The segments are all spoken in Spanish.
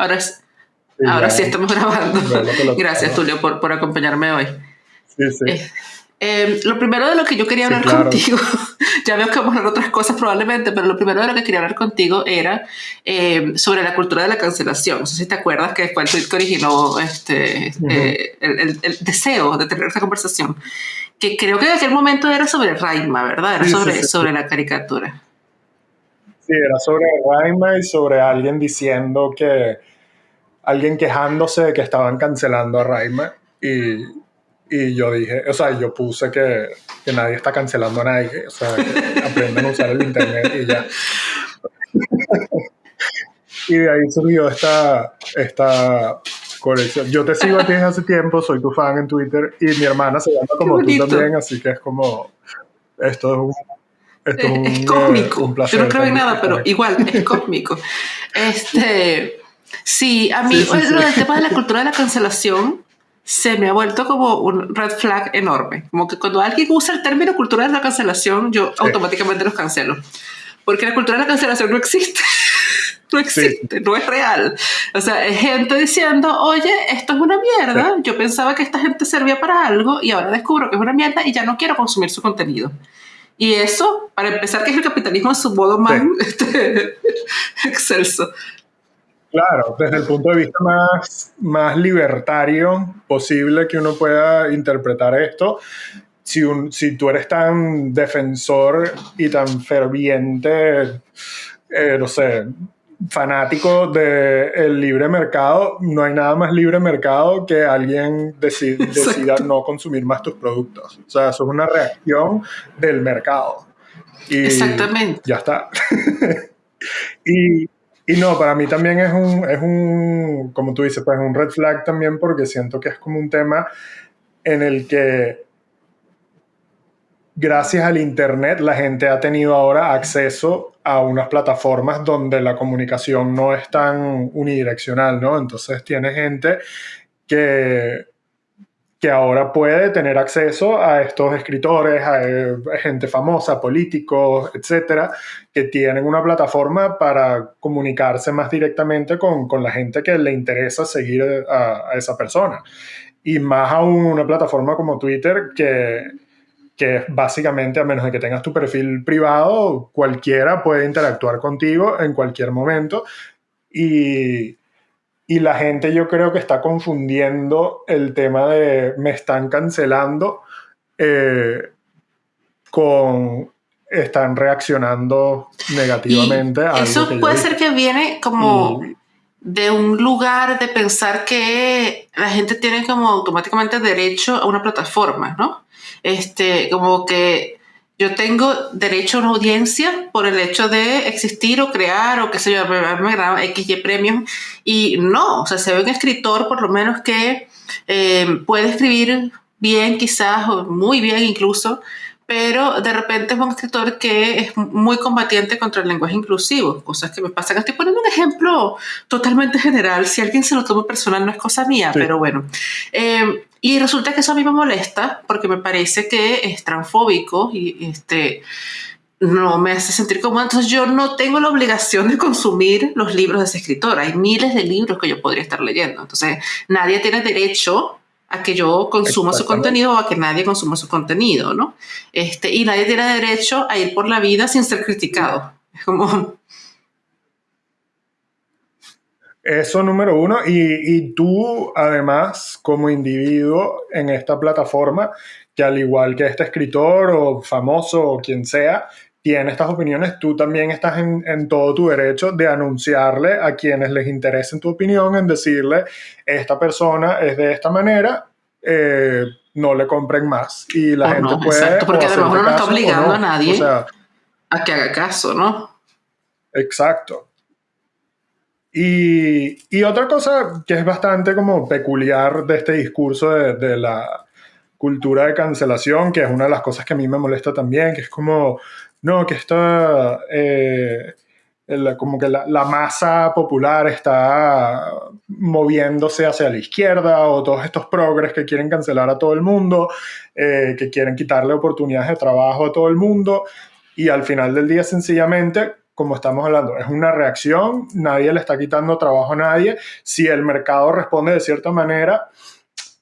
Ahora, ahora sí estamos grabando. Gracias, Tulio, por, por acompañarme hoy. Sí, sí. Eh, eh, lo primero de lo que yo quería hablar contigo, ya veo que vamos a hablar otras cosas probablemente, pero lo primero de lo que quería hablar contigo era eh, sobre la cultura de la cancelación. No sé si te acuerdas que fue el tweet que originó este, el, deseo de tener esta conversación, que creo que en aquel momento era sobre Raima, ¿verdad? Era sobre, sobre la caricatura. Sí, era sobre Raima y sobre alguien diciendo que, alguien quejándose de que estaban cancelando a Raima y, y yo dije, o sea, yo puse que, que, nadie está cancelando a nadie, o sea, que aprendan a usar el internet y ya. y de ahí surgió esta, esta colección. Yo te sigo a ti desde hace tiempo, soy tu fan en Twitter y mi hermana se llama como tú también, así que es como, esto es un es, cósmico. Yo no creo en nada, pero igual, es cósmico. Este, sí, a mí el tema de la cultura de la cancelación se me ha vuelto como un red flag enorme. Como que cuando alguien usa el término cultura de la cancelación, yo automáticamente los cancelo. Porque la cultura de la cancelación no existe. no existe, no es real. O sea, es gente diciendo, oye, esto es una mierda, yo pensaba que esta gente servía para algo y ahora descubro que es una mierda y ya no quiero consumir su contenido. Y eso, para empezar, que es el capitalismo en su modo más este, excelso. Claro, desde el punto de vista más, más libertario posible que uno pueda interpretar esto, si, un, si tú eres tan defensor y tan ferviente, eh, no sé, fanático del libre mercado, no hay nada más libre mercado que alguien decida no consumir más tus productos. O sea, eso es una reacción del mercado. Y Exactamente. Ya está. y, y, no, para mí también es un, es un, como tú dices, pues un red flag también porque siento que es como un tema en el que gracias al Internet la gente ha tenido ahora acceso a unas plataformas donde la comunicación no es tan unidireccional, ¿no? Entonces tiene gente que, que ahora puede tener acceso a estos escritores, a, eh, gente famosa, políticos, etcétera, que tienen una plataforma para comunicarse más directamente con, con la gente que le interesa seguir a, a esa persona. Y más aún una plataforma como Twitter que que básicamente, a menos de que tengas tu perfil privado, cualquiera puede interactuar contigo en cualquier momento. Y, y la gente yo creo que está confundiendo el tema de me están cancelando eh, con están reaccionando negativamente a Eso puede ser que viene como de un lugar de pensar que la gente tiene como automáticamente derecho a una plataforma, ¿no? este, como que yo tengo derecho a una audiencia por el hecho de existir o crear o qué sé yo, me graba X y premios. Y no, o sea, se ve un escritor por lo menos que eh, puede escribir bien quizás, o muy bien incluso, pero de repente es un escritor que es muy combatiente contra el lenguaje inclusivo, cosas que me pasan. Estoy poniendo un ejemplo totalmente general, si alguien se lo toma personal no es cosa mía, pero bueno. Eh, y resulta que eso a mí me molesta porque me parece que es transfóbico y este, no me hace sentir como Entonces yo no tengo la obligación de consumir los libros de ese escritor. Hay miles de libros que yo podría estar leyendo. Entonces nadie tiene derecho a que yo consuma su contenido o a que nadie consuma su contenido, ¿no? Este, y nadie tiene derecho a ir por la vida sin ser criticado. Es como... Eso número uno. Y, y tú, además, como individuo en esta plataforma, que al igual que este escritor o famoso o quien sea, tiene estas opiniones, tú también estás en, todo tu derecho de anunciarle a quienes les interese tu opinión, en decirle, esta persona es de esta manera, eh, no le compren más. Y la gente puede... Exacto, porque además uno no está obligando a nadie a que haga caso, ¿no? Exacto. Y, y, otra cosa que es bastante como peculiar de este discurso de, la cultura de cancelación, que es una de las cosas que a mí me molesta también, que es como no, que está eh, como que la, masa popular está moviéndose hacia la izquierda o todos estos progres que quieren cancelar a todo el mundo, eh, que quieren quitarle oportunidades de trabajo a todo el mundo y al final del día sencillamente como estamos hablando, es una reacción, nadie le está quitando trabajo a nadie. Si el mercado responde de cierta manera,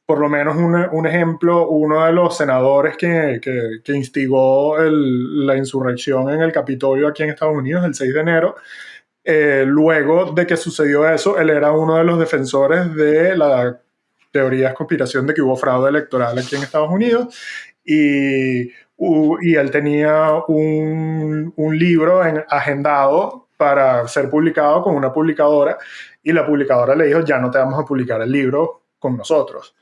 por lo menos un, ejemplo, uno de los senadores que, que, instigó la insurrección en el Capitolio aquí en Estados Unidos el 6 de enero, eh, luego de que sucedió eso, él era uno de los defensores de la teoría de conspiración de que hubo fraude electoral aquí en Estados Unidos y, y él tenía un, un libro en, agendado para ser publicado con una publicadora y la publicadora le dijo, ya no te vamos a publicar el libro con nosotros.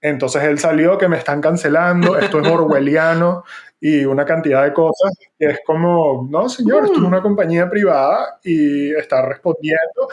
Entonces él salió que me están cancelando, esto es orwelliano y una cantidad de cosas que es como, no señor, esto es mm. una compañía privada y está respondiendo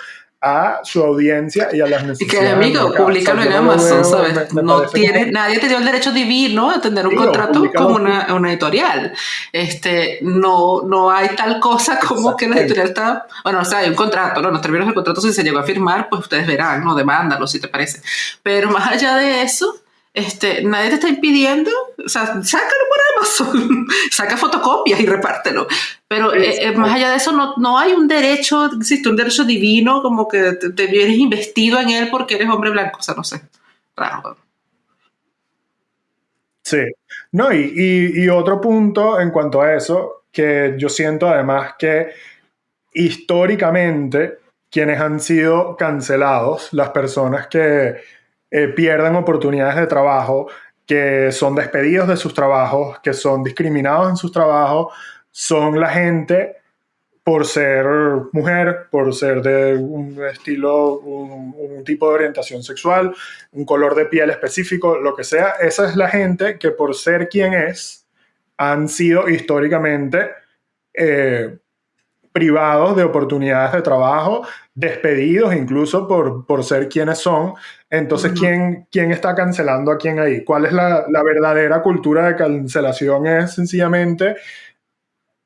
a su audiencia y a las necesidades. Y que amigo, públicalo en Amazon, ¿sabes? no tiene, nadie te dio el derecho divino a tener un contrato como una, una, editorial. Este, no, no hay tal cosa como que la editorial está, bueno, o sea, hay un contrato, ¿no? Los términos del contrato si se llegó a firmar, pues ustedes verán, ¿no? Demándalo si te parece. Pero más allá de eso, este, nadie te está impidiendo, o sea, sácalo por Amazon, saca fotocopias y repártelo. Pero eh, eh, más allá de eso, no, no, hay un derecho, existe un derecho divino, como que te, vienes investido en él porque eres hombre blanco, o sea, no sé, raro. Sí, no, y, y, y otro punto en cuanto a eso, que yo siento además que históricamente quienes han sido cancelados, las personas que eh, pierden oportunidades de trabajo, que son despedidos de sus trabajos, que son discriminados en sus trabajos, son la gente por ser mujer, por ser de un estilo, un, tipo de orientación sexual, un color de piel específico, lo que sea, esa es la gente que por ser quien es, han sido históricamente eh, privados de oportunidades de trabajo, despedidos incluso por, por ser quienes son. Entonces, ¿quién, ¿quién está cancelando a quién ahí? ¿Cuál es la, la verdadera cultura de cancelación? Es sencillamente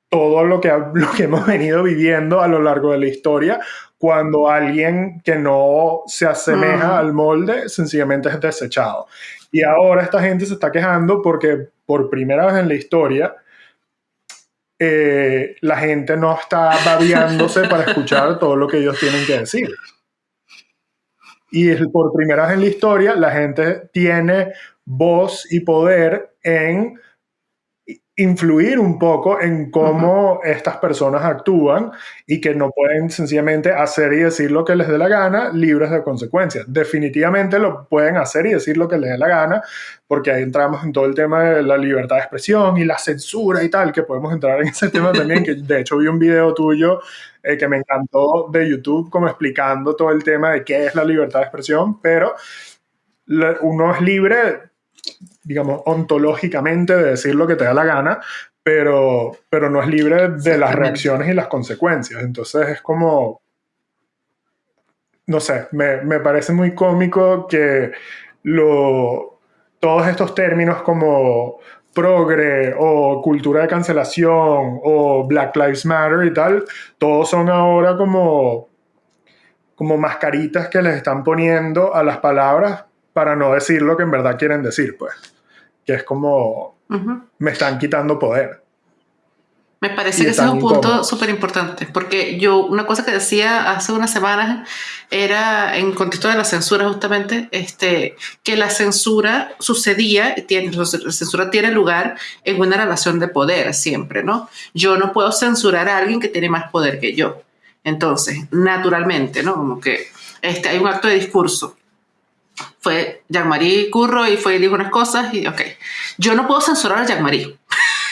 todo lo que, lo que hemos venido viviendo a lo largo de la historia, cuando alguien que no se asemeja al molde sencillamente es desechado. Y ahora esta gente se está quejando porque por primera vez en la historia eh, la gente no está babiándose para escuchar todo lo que ellos tienen que decir. Y por primera vez en la historia, la gente tiene voz y poder en influir un poco en cómo estas personas actúan y que no pueden sencillamente hacer y decir lo que les dé la gana libres de consecuencias. Definitivamente lo pueden hacer y decir lo que les dé la gana, porque ahí entramos en todo el tema de la libertad de expresión y la censura y tal, que podemos entrar en ese tema también, que de hecho vi un video tuyo eh, que me encantó de YouTube como explicando todo el tema de qué es la libertad de expresión, pero uno es libre digamos, ontológicamente de decir lo que te da la gana, pero, pero no es libre de las reacciones y las consecuencias. Entonces es como, no sé, me, me parece muy cómico que lo, todos estos términos como progre o cultura de cancelación o Black Lives Matter y tal, todos son ahora como, como mascaritas que les están poniendo a las palabras para no decir lo que en verdad quieren decir, pues. Que es como, me están quitando poder. Me parece que ese es un punto súper importante, porque yo una cosa que decía hace unas semanas era en contexto de la censura justamente, este, que la censura sucedía, tiene, la censura tiene lugar en una relación de poder siempre, ¿no? Yo no puedo censurar a alguien que tiene más poder que yo. Entonces, naturalmente, ¿no? Como que este, hay un acto de discurso fue Jean-Marie Curro y fue dijo unas cosas y ok. Yo no puedo censurar a Jean-Marie.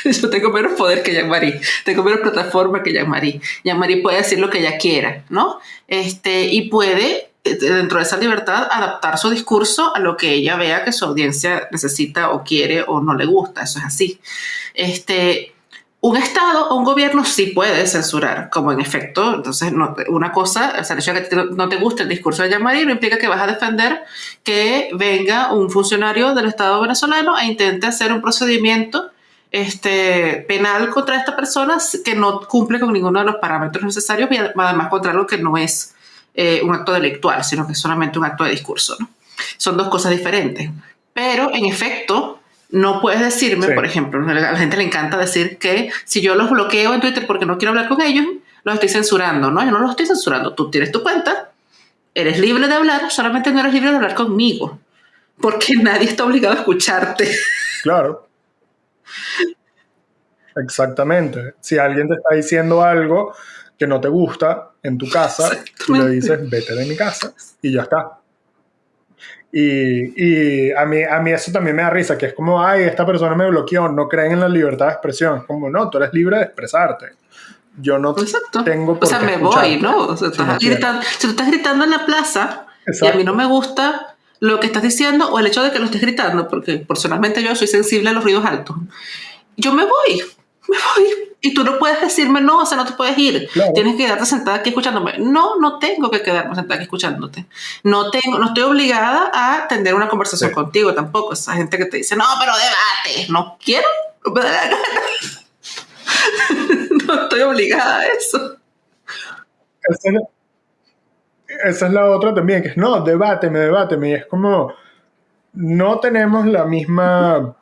Yo tengo menos poder que Jean-Marie, tengo menos plataforma que Jean-Marie. Jean-Marie puede decir lo que ella quiera, ¿no? Este, y puede, eh, dentro de esa libertad, adaptar su discurso a lo que ella vea que su audiencia necesita o quiere o no le gusta. Eso es así. Este, un Estado o un gobierno sí puede censurar, como en efecto, entonces una cosa, o sea, el que no te guste el discurso de Yamari no implica que vas a defender que venga un funcionario del Estado venezolano e intente hacer un procedimiento este, penal contra esta persona que no cumple con ninguno de los parámetros necesarios y además contra algo que no es eh, un acto delictual, sino que es solamente un acto de discurso. ¿no? Son dos cosas diferentes. Pero en efecto, no puedes decirme, por ejemplo, a la gente le encanta decir que si yo los bloqueo en Twitter porque no quiero hablar con ellos, los estoy censurando, ¿no? Yo no los estoy censurando. Tú tienes tu cuenta, eres libre de hablar, solamente no eres libre de hablar conmigo, porque nadie está obligado a escucharte. Claro. Exactamente. Si alguien te está diciendo algo que no te gusta en tu casa, le dices, vete de mi casa y ya está. Y, a, mí, a mí eso también me da risa, que es como, ay, esta persona me bloqueó, no creen en la libertad de expresión. Es como, no, tú eres libre de expresarte. Yo no tengo por O sea, me voy, ¿no? si, tú estás gritando en la plaza y a mí no me gusta lo que estás diciendo o el hecho de que lo estés gritando, porque personalmente yo soy sensible a los ruidos altos, yo me voy me voy. Y tú no puedes decirme, no, o sea, no te puedes ir. Tienes que quedarte sentada aquí escuchándome. No, no tengo que quedarme sentada aquí escuchándote. No, tengo, no estoy obligada a tener una conversación contigo tampoco. Esa gente que te dice, no, pero debate. No quiero, no estoy obligada a eso. Esa es, la, otra también, que es, no, debáteme, debáteme. Y es como, no tenemos la misma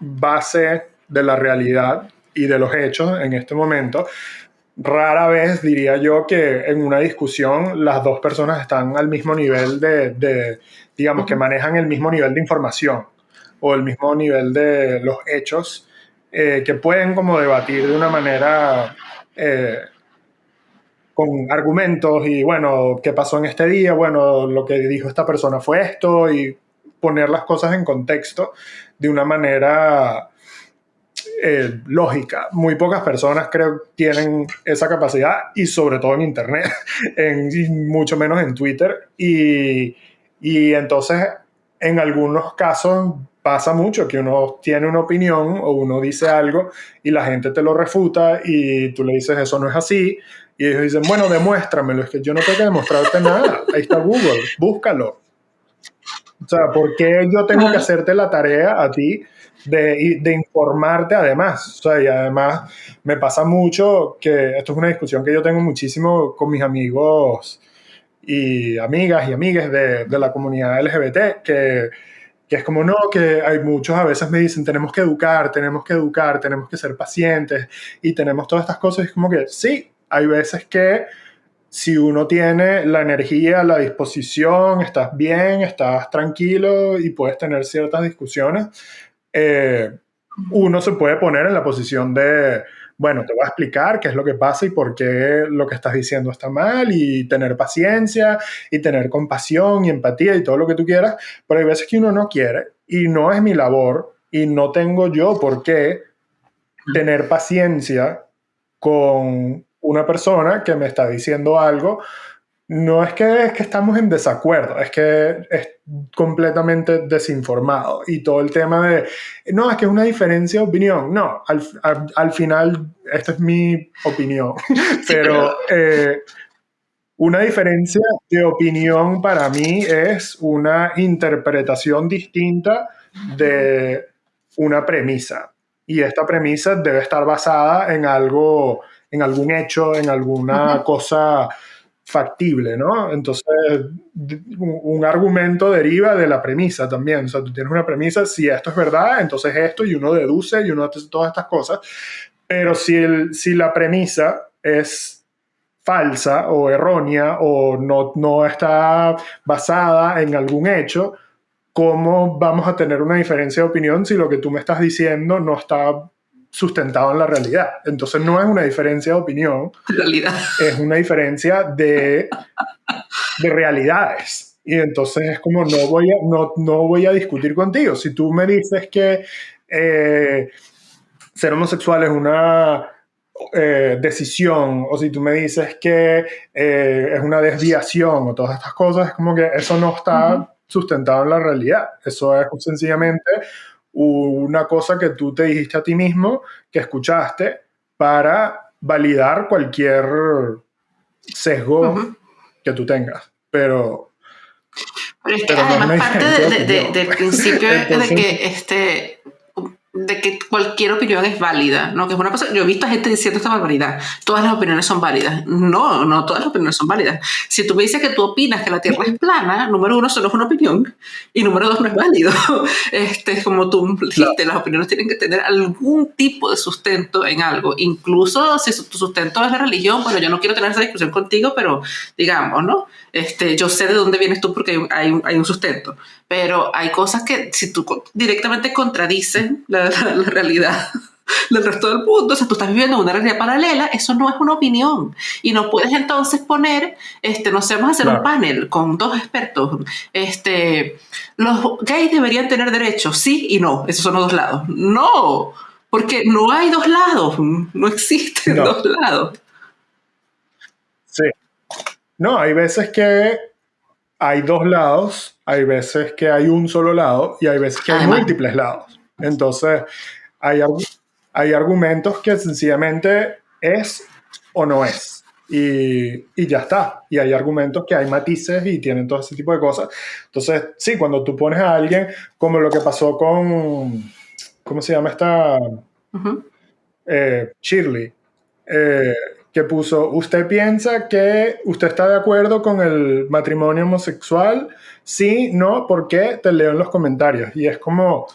base de la realidad y de los hechos en este momento, rara vez diría yo que en una discusión las dos personas están al mismo nivel de, digamos, que manejan el mismo nivel de información o el mismo nivel de los hechos eh, que pueden como debatir de una manera eh, con argumentos y bueno, ¿qué pasó en este día? Bueno, lo que dijo esta persona fue esto y poner las cosas en contexto de una manera eh, lógica. Muy pocas personas creo tienen esa capacidad y sobre todo en Internet, en, mucho menos en Twitter. Y, y entonces en algunos casos pasa mucho que uno tiene una opinión o uno dice algo y la gente te lo refuta y tú le dices eso no es así y ellos dicen, bueno, demuéstramelo, es que yo no tengo que demostrarte nada, ahí está Google, búscalo. O sea, ¿por qué yo tengo que hacerte la tarea a ti de, de, informarte además. O sea, y además me pasa mucho que esto es una discusión que yo tengo muchísimo con mis amigos y amigas y amigues de, de la comunidad LGBT, que, que, es como no, que hay muchos a veces me dicen tenemos que educar, tenemos que educar, tenemos que ser pacientes y tenemos todas estas cosas. Y es como que sí, hay veces que si uno tiene la energía, la disposición, estás bien, estás tranquilo y puedes tener ciertas discusiones, eh, uno se puede poner en la posición de, bueno, te voy a explicar qué es lo que pasa y por qué lo que estás diciendo está mal y tener paciencia y tener compasión y empatía y todo lo que tú quieras, pero hay veces que uno no quiere y no es mi labor y no tengo yo por qué tener paciencia con una persona que me está diciendo algo. No es que, es que estamos en desacuerdo, es que es completamente desinformado. Y todo el tema de, no, es que es una diferencia de opinión. No, al, al, final, esta es mi opinión, pero eh, una diferencia de opinión para mí es una interpretación distinta de una premisa. Y esta premisa debe estar basada en algo, en algún hecho, en alguna cosa factible, ¿no? Entonces, un argumento deriva de la premisa también. O sea, tú tienes una premisa, si esto es verdad, entonces esto, y uno deduce y uno hace todas estas cosas. Pero si, el, si la premisa es falsa o errónea o no, no está basada en algún hecho, ¿cómo vamos a tener una diferencia de opinión si lo que tú me estás diciendo no está sustentado en la realidad. Entonces no es una diferencia de opinión, realidad. es una diferencia de, de realidades. Y entonces es como no voy a, no, no voy a discutir contigo. Si tú me dices que eh, ser homosexual es una eh, decisión, o si tú me dices que eh, es una desviación o todas estas cosas, es como que eso no está sustentado en la realidad. Eso es sencillamente una cosa que tú te dijiste a ti mismo, que escuchaste, para validar cualquier sesgo que tú tengas. Pero... Pero es que además parte del principio de que este, de que cualquier opinión es válida, ¿no? Que es una cosa, yo he visto a gente diciendo esta barbaridad, todas las opiniones son válidas. No, no todas las opiniones son válidas. Si tú me dices que tú opinas que la Tierra es plana, número uno, solo es una opinión, y número dos, no es válido. Este, como tú dijiste, las opiniones tienen que tener algún tipo de sustento en algo, incluso si tu sustento es la religión, bueno, yo no quiero tener esa discusión contigo, pero digamos, ¿no? Este, yo sé de dónde vienes tú porque hay un, hay un sustento, pero hay cosas que si tú directamente contradicen la, la, realidad del resto del mundo, o sea, tú estás viviendo una realidad paralela, eso no es una opinión. Y no puedes entonces poner, este, no sé, vamos a hacer un panel con dos expertos. Este, los gays deberían tener derechos, sí y no, esos son los dos lados. No, porque no hay dos lados, no existen dos lados. Sí. No, hay veces que hay dos lados, hay veces que hay un solo lado y hay veces que hay múltiples lados. Entonces, hay, hay argumentos que sencillamente es o no es. Y, y, ya está. Y hay argumentos que hay matices y tienen todo ese tipo de cosas. Entonces, sí, cuando tú pones a alguien, como lo que pasó con, ¿cómo se llama esta? Eh, Shirley, eh, que puso, ¿usted piensa que usted está de acuerdo con el matrimonio homosexual? Sí, no, ¿por qué? Te leo en los comentarios. Y es como,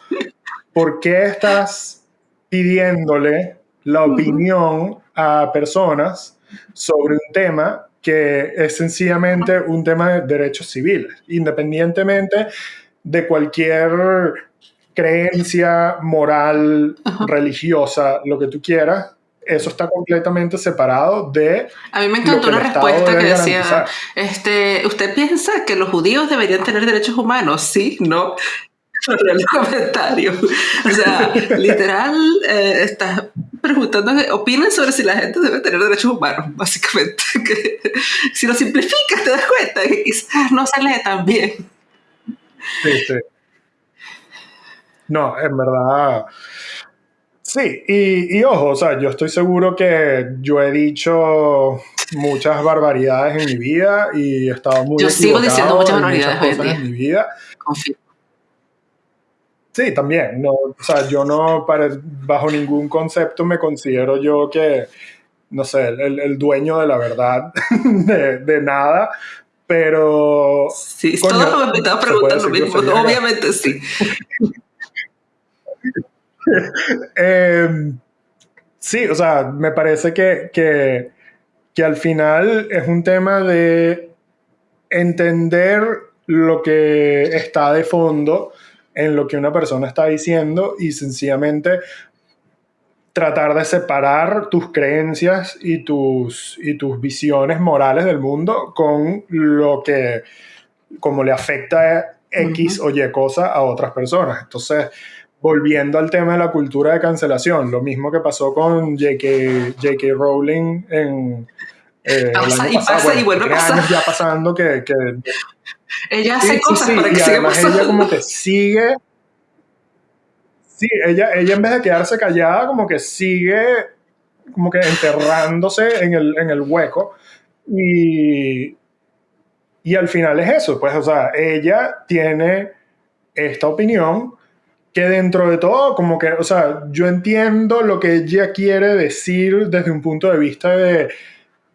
¿por qué estás pidiéndole la opinión a personas sobre un tema que es sencillamente un tema de derechos civiles, independientemente de cualquier creencia moral, religiosa, lo que tú quieras, eso está completamente separado de... A mí me encantó una respuesta que decía, este, ¿usted piensa que los judíos deberían tener derechos humanos? Sí, no el comentario. O sea, literal, eh, estás preguntando, opinen sobre si la gente debe tener derechos humanos, básicamente. Que, si lo simplificas, te das cuenta que quizás no se lee tan bien. Sí, sí. No, en verdad. Sí, y, y, ojo, o sea, yo estoy seguro que yo he dicho muchas barbaridades en mi vida y he estado muy Yo sigo diciendo muchas barbaridades en, mi vida. Sí, también. No, o sea, yo no, para, bajo ningún concepto me considero yo que, no sé, el, el dueño de la verdad de, de, nada, pero... Sí, todos me estaban preguntando lo mismo, obviamente sí. eh, sí, o sea, me parece que, que, que al final es un tema de entender lo que está de fondo en lo que una persona está diciendo y sencillamente tratar de separar tus creencias y tus, y tus visiones morales del mundo con lo que, como le afecta X o Y cosa a otras personas. Entonces, volviendo al tema de la cultura de cancelación, lo mismo que pasó con J.K. Rowling en... Eh, pasa, y pasa y vuelve a pasar. ya pasando que, que ella hace cosas para que y además ella como que sigue sí ella ella en vez de quedarse callada como que sigue como que enterrándose en el, en el hueco y y al final es eso pues o sea ella tiene esta opinión que dentro de todo, como que, o sea, yo entiendo lo que ella quiere decir desde un punto de vista de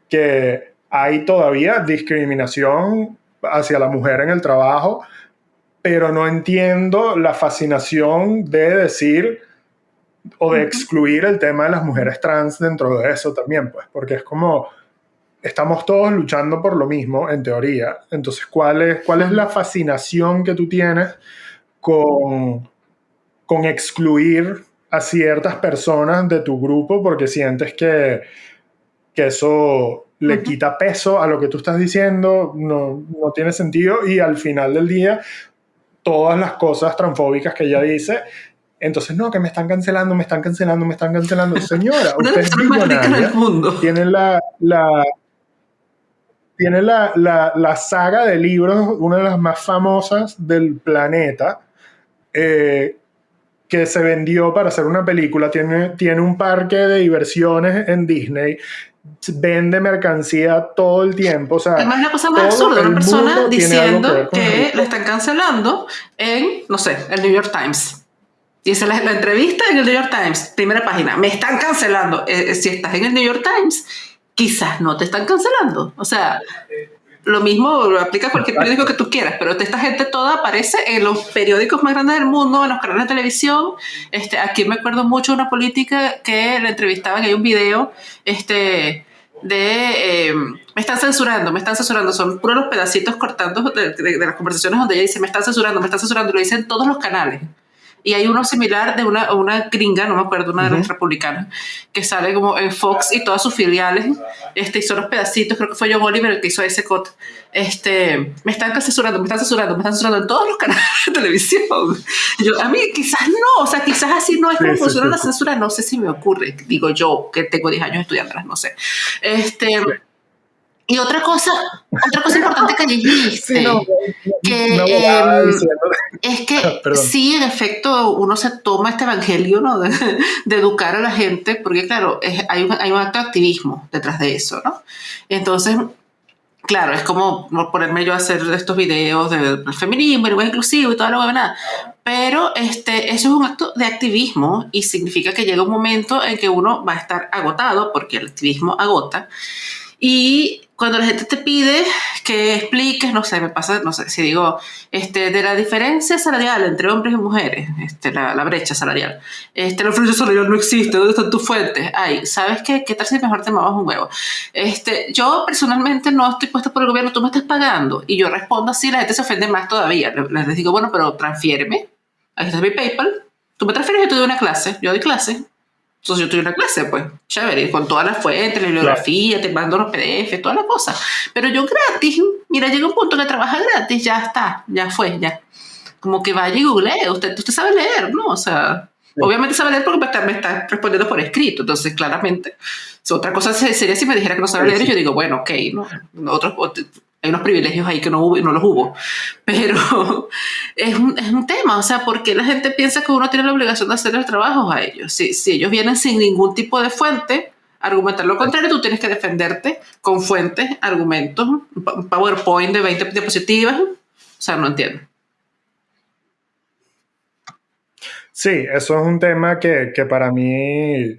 que hay todavía discriminación hacia la mujer en el trabajo, pero no entiendo la fascinación de decir o de excluir el tema de las mujeres trans dentro de eso también, pues, porque es como estamos todos luchando por lo mismo en teoría. Entonces, ¿cuál es, cuál es la fascinación que tú tienes con, con excluir a ciertas personas de tu grupo porque sientes que, que eso le quita peso a lo que tú estás diciendo, no, no tiene sentido y al final del día todas las cosas transfóbicas que ella dice entonces, no, que me están cancelando, me están cancelando, me están cancelando. Señora, usted es millonaria. Tiene la, la, tiene la, la, la, saga de libros, una de las más famosas del planeta, eh, que se vendió para hacer una película. Tiene, tiene un parque de diversiones en Disney vende mercancía todo el tiempo. O sea, Además, la cosa más absurda, una persona diciendo que, le están cancelando en, no sé, el New York Times. Y esa es la, entrevista en el New York Times, primera página. Me están cancelando. Eh, eh, si estás en el New York Times, quizás no te están cancelando. O sea, lo mismo lo aplica a cualquier periódico que tú quieras, pero esta gente toda aparece en los periódicos más grandes del mundo, en los canales de televisión. Este, aquí me acuerdo mucho de una política que la entrevistaban, hay un video este, de... Eh, me están censurando, me están censurando, son puros los pedacitos cortando de, de, las conversaciones donde ella dice, me están censurando, me están censurando, lo dicen todos los canales. Y hay uno similar de una, una gringa, no me acuerdo, una de las republicanas, que sale como en Fox y todas sus filiales, este, son los pedacitos, creo que fue John Oliver el que hizo ese cut. Este, me están censurando, me están censurando, me están censurando en todos los canales de televisión. Yo, a mí quizás no, o sea, quizás así no es como funciona la censura, no sé si me ocurre, digo yo, que tengo 10 años estudiándolas, no sé. Este, y otra cosa, otra cosa importante que dijiste, que em, es que sí, en efecto, uno se toma este evangelio ¿no? de, educar a la gente, porque claro, hay, un, hay un acto de activismo detrás de eso, ¿no? Entonces, claro, es como ponerme yo a hacer estos videos del feminismo, el inclusivo y todo lo que nada. Pero este, eso es un acto de activismo y significa que llega un momento en que uno va a estar agotado, porque el activismo agota. Y cuando la gente te pide que expliques, no sé, me pasa, no sé, si digo, este, de la diferencia salarial entre hombres y mujeres, este, la, la brecha salarial, este, la diferencia salarial no existe, ¿dónde están tus fuentes? Ay, ¿sabes qué? ¿Qué tal si mejor te mamas un huevo? Este, yo personalmente no estoy puesta por el gobierno, tú me estás pagando, y yo respondo así, la gente se ofende más todavía, les digo, bueno, pero transfiéreme, ahí está mi PayPal, tú me transfieres, yo te doy una clase, yo doy clase, entonces yo tuve una clase, pues, chévere, con todas las fuentes, la bibliografía, te mando los PDF, todas las cosas. Pero yo gratis, mira, llega un punto que trabaja gratis, ya está, ya fue, ya. Como que vaya y google, usted, usted sabe leer, ¿no? O sea, obviamente sabe leer porque me está, me está, respondiendo por escrito, entonces claramente. otra cosa sería si me dijera que no sabe leer, y yo digo, bueno, ok, ¿no? Otros, hay unos privilegios ahí que no, no los hubo. Pero es un, es un, tema, o sea, porque la gente piensa que uno tiene la obligación de hacer el trabajo a ellos. Si, si ellos vienen sin ningún tipo de fuente, argumentar lo contrario, tú tienes que defenderte con fuentes, argumentos, PowerPoint de 20 diapositivas. O sea, no entiendo. Sí, eso es un tema que, que para mí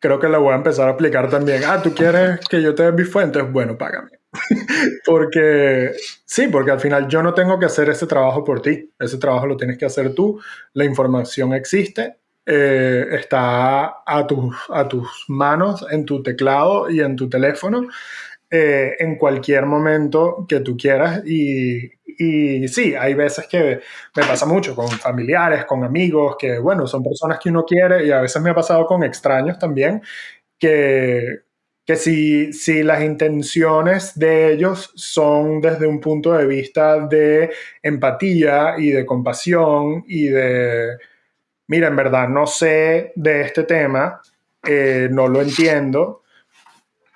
creo que lo voy a empezar a aplicar también. Ah, ¿tú quieres que yo te dé mis fuentes? Bueno, págame. porque sí, porque al final yo no tengo que hacer ese trabajo por ti. Ese trabajo lo tienes que hacer tú. La información existe, eh, está a tus, a tus manos, en tu teclado y en tu teléfono, eh, en cualquier momento que tú quieras. Y, y sí, hay veces que me pasa mucho con familiares, con amigos, que bueno, son personas que uno quiere y a veces me ha pasado con extraños también, que que si, si las intenciones de ellos son desde un punto de vista de empatía y de compasión y de, mira, en verdad no sé de este tema, eh, no lo entiendo,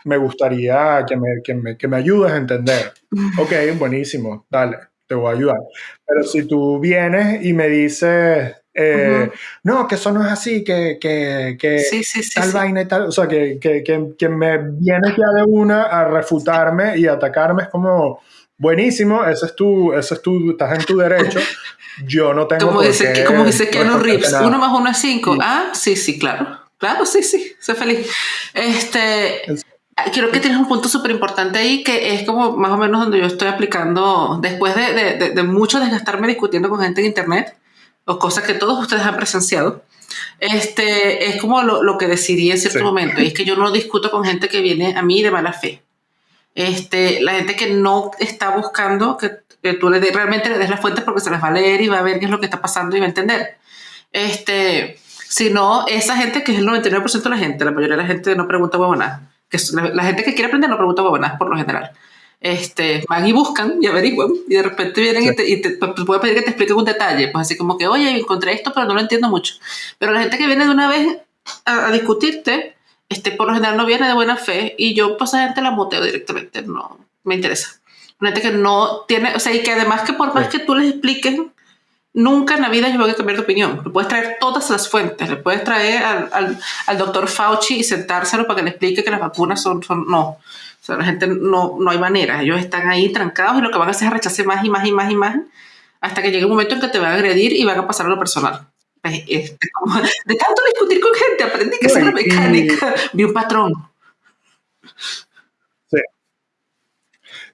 me gustaría que me, que, me, que me ayudes a entender. Ok, buenísimo, dale, te voy a ayudar. Pero si tú vienes y me dices, eh, no, que eso no es así, que, que, que tal vaina y tal. O sea, que, que, que, me viene ya de una a refutarme y atacarme es como buenísimo, ese es tu, ese es tu, estás en tu derecho. Yo no tengo como dice, qué, Como dice Keanu Reeves, uno más uno es cinco. Ah, sí, sí, claro. Claro, sí, sí, soy feliz. Este, Creo que tienes un punto súper importante ahí que es como más o menos donde yo estoy aplicando, después de, de, de mucho desgastarme discutiendo con gente en internet, o cosas que todos ustedes han presenciado, este, es como lo, lo que decidí en cierto momento. Y es que yo no discuto con gente que viene a mí de mala fe. Este, la gente que no está buscando que, tú le realmente le des las fuentes porque se las va a leer y va a ver qué es lo que está pasando y va a entender. Este, sino esa gente que es el 99% de la gente, la mayoría de la gente no pregunta huevonadas. Que la, la, gente que quiere aprender no pregunta huevonadas por lo general este, van y buscan y averiguan y de repente vienen y, te, y te, puede pedir que te explique un detalle, pues así como que, oye, encontré esto, pero no lo entiendo mucho. Pero la gente que viene de una vez a, discutirte, este, por lo general no viene de buena fe y yo pues a gente la moteo directamente, no me interesa. Una gente que no tiene, o sea, y que además que por más que tú les expliques, nunca en la vida yo voy a cambiar de opinión. Le puedes traer todas las fuentes, le puedes traer al, al, al doctor Fauci y sentárselo para que le explique que las vacunas son, son no. O sea, la gente no, no hay manera. Ellos están ahí trancados y lo que van a hacer es rechazar más y más y más y más hasta que llegue un momento en que te van a agredir y van a pasar a lo personal. Pues, este, de tanto discutir con gente, aprendí que es una mecánica, vi un patrón. Sí.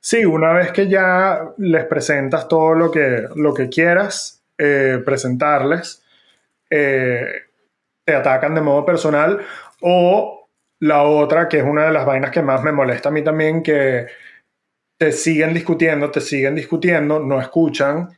Sí, una vez que ya les presentas todo lo que, lo que quieras eh, presentarles, eh, te atacan de modo personal o la otra, que es una de las vainas que más me molesta a mí también, que te siguen discutiendo, te siguen discutiendo, no escuchan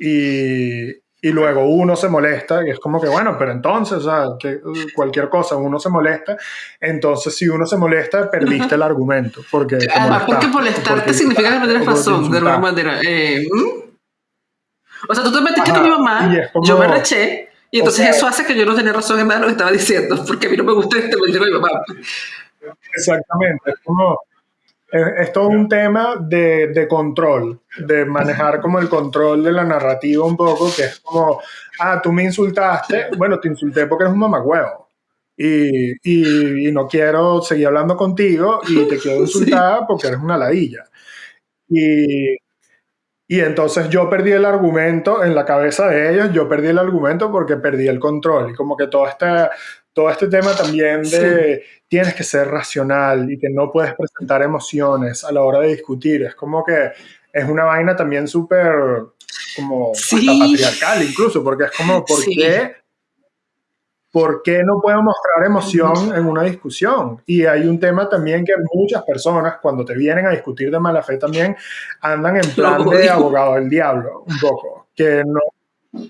y, y luego uno se molesta y es como que, bueno, pero entonces, o sea, que cualquier cosa, uno se molesta, entonces si uno se molesta, perdiste el argumento. Porque, porque molestarte significa que no tienes razón, de alguna manera. Eh, o sea, tú te metiste con mi mamá, yo me reché, y entonces eso hace que yo no tenía razón en nada de lo que estaba diciendo, porque a mí no me gusta este con mi mamá. Exactamente, es como es, todo un tema de, de, control, de manejar como el control de la narrativa un poco, que es como, ah, tú me insultaste, bueno, te insulté porque eres un mamagüevo. Y, y, y no quiero seguir hablando contigo y te quiero insultar porque eres una ladilla. Y, y entonces yo perdí el argumento en la cabeza de ellos, yo perdí el argumento porque perdí el control. Y como que todo este, todo este tema también de tienes que ser racional y que no puedes presentar emociones a la hora de discutir. Es como que es una vaina también súper como patriarcal incluso, porque es como, ¿por qué? ¿Por qué no puedo mostrar emoción en una discusión? Y hay un tema también que muchas personas, cuando te vienen a discutir de mala fe, también andan en plan de abogado del diablo, un poco, que no,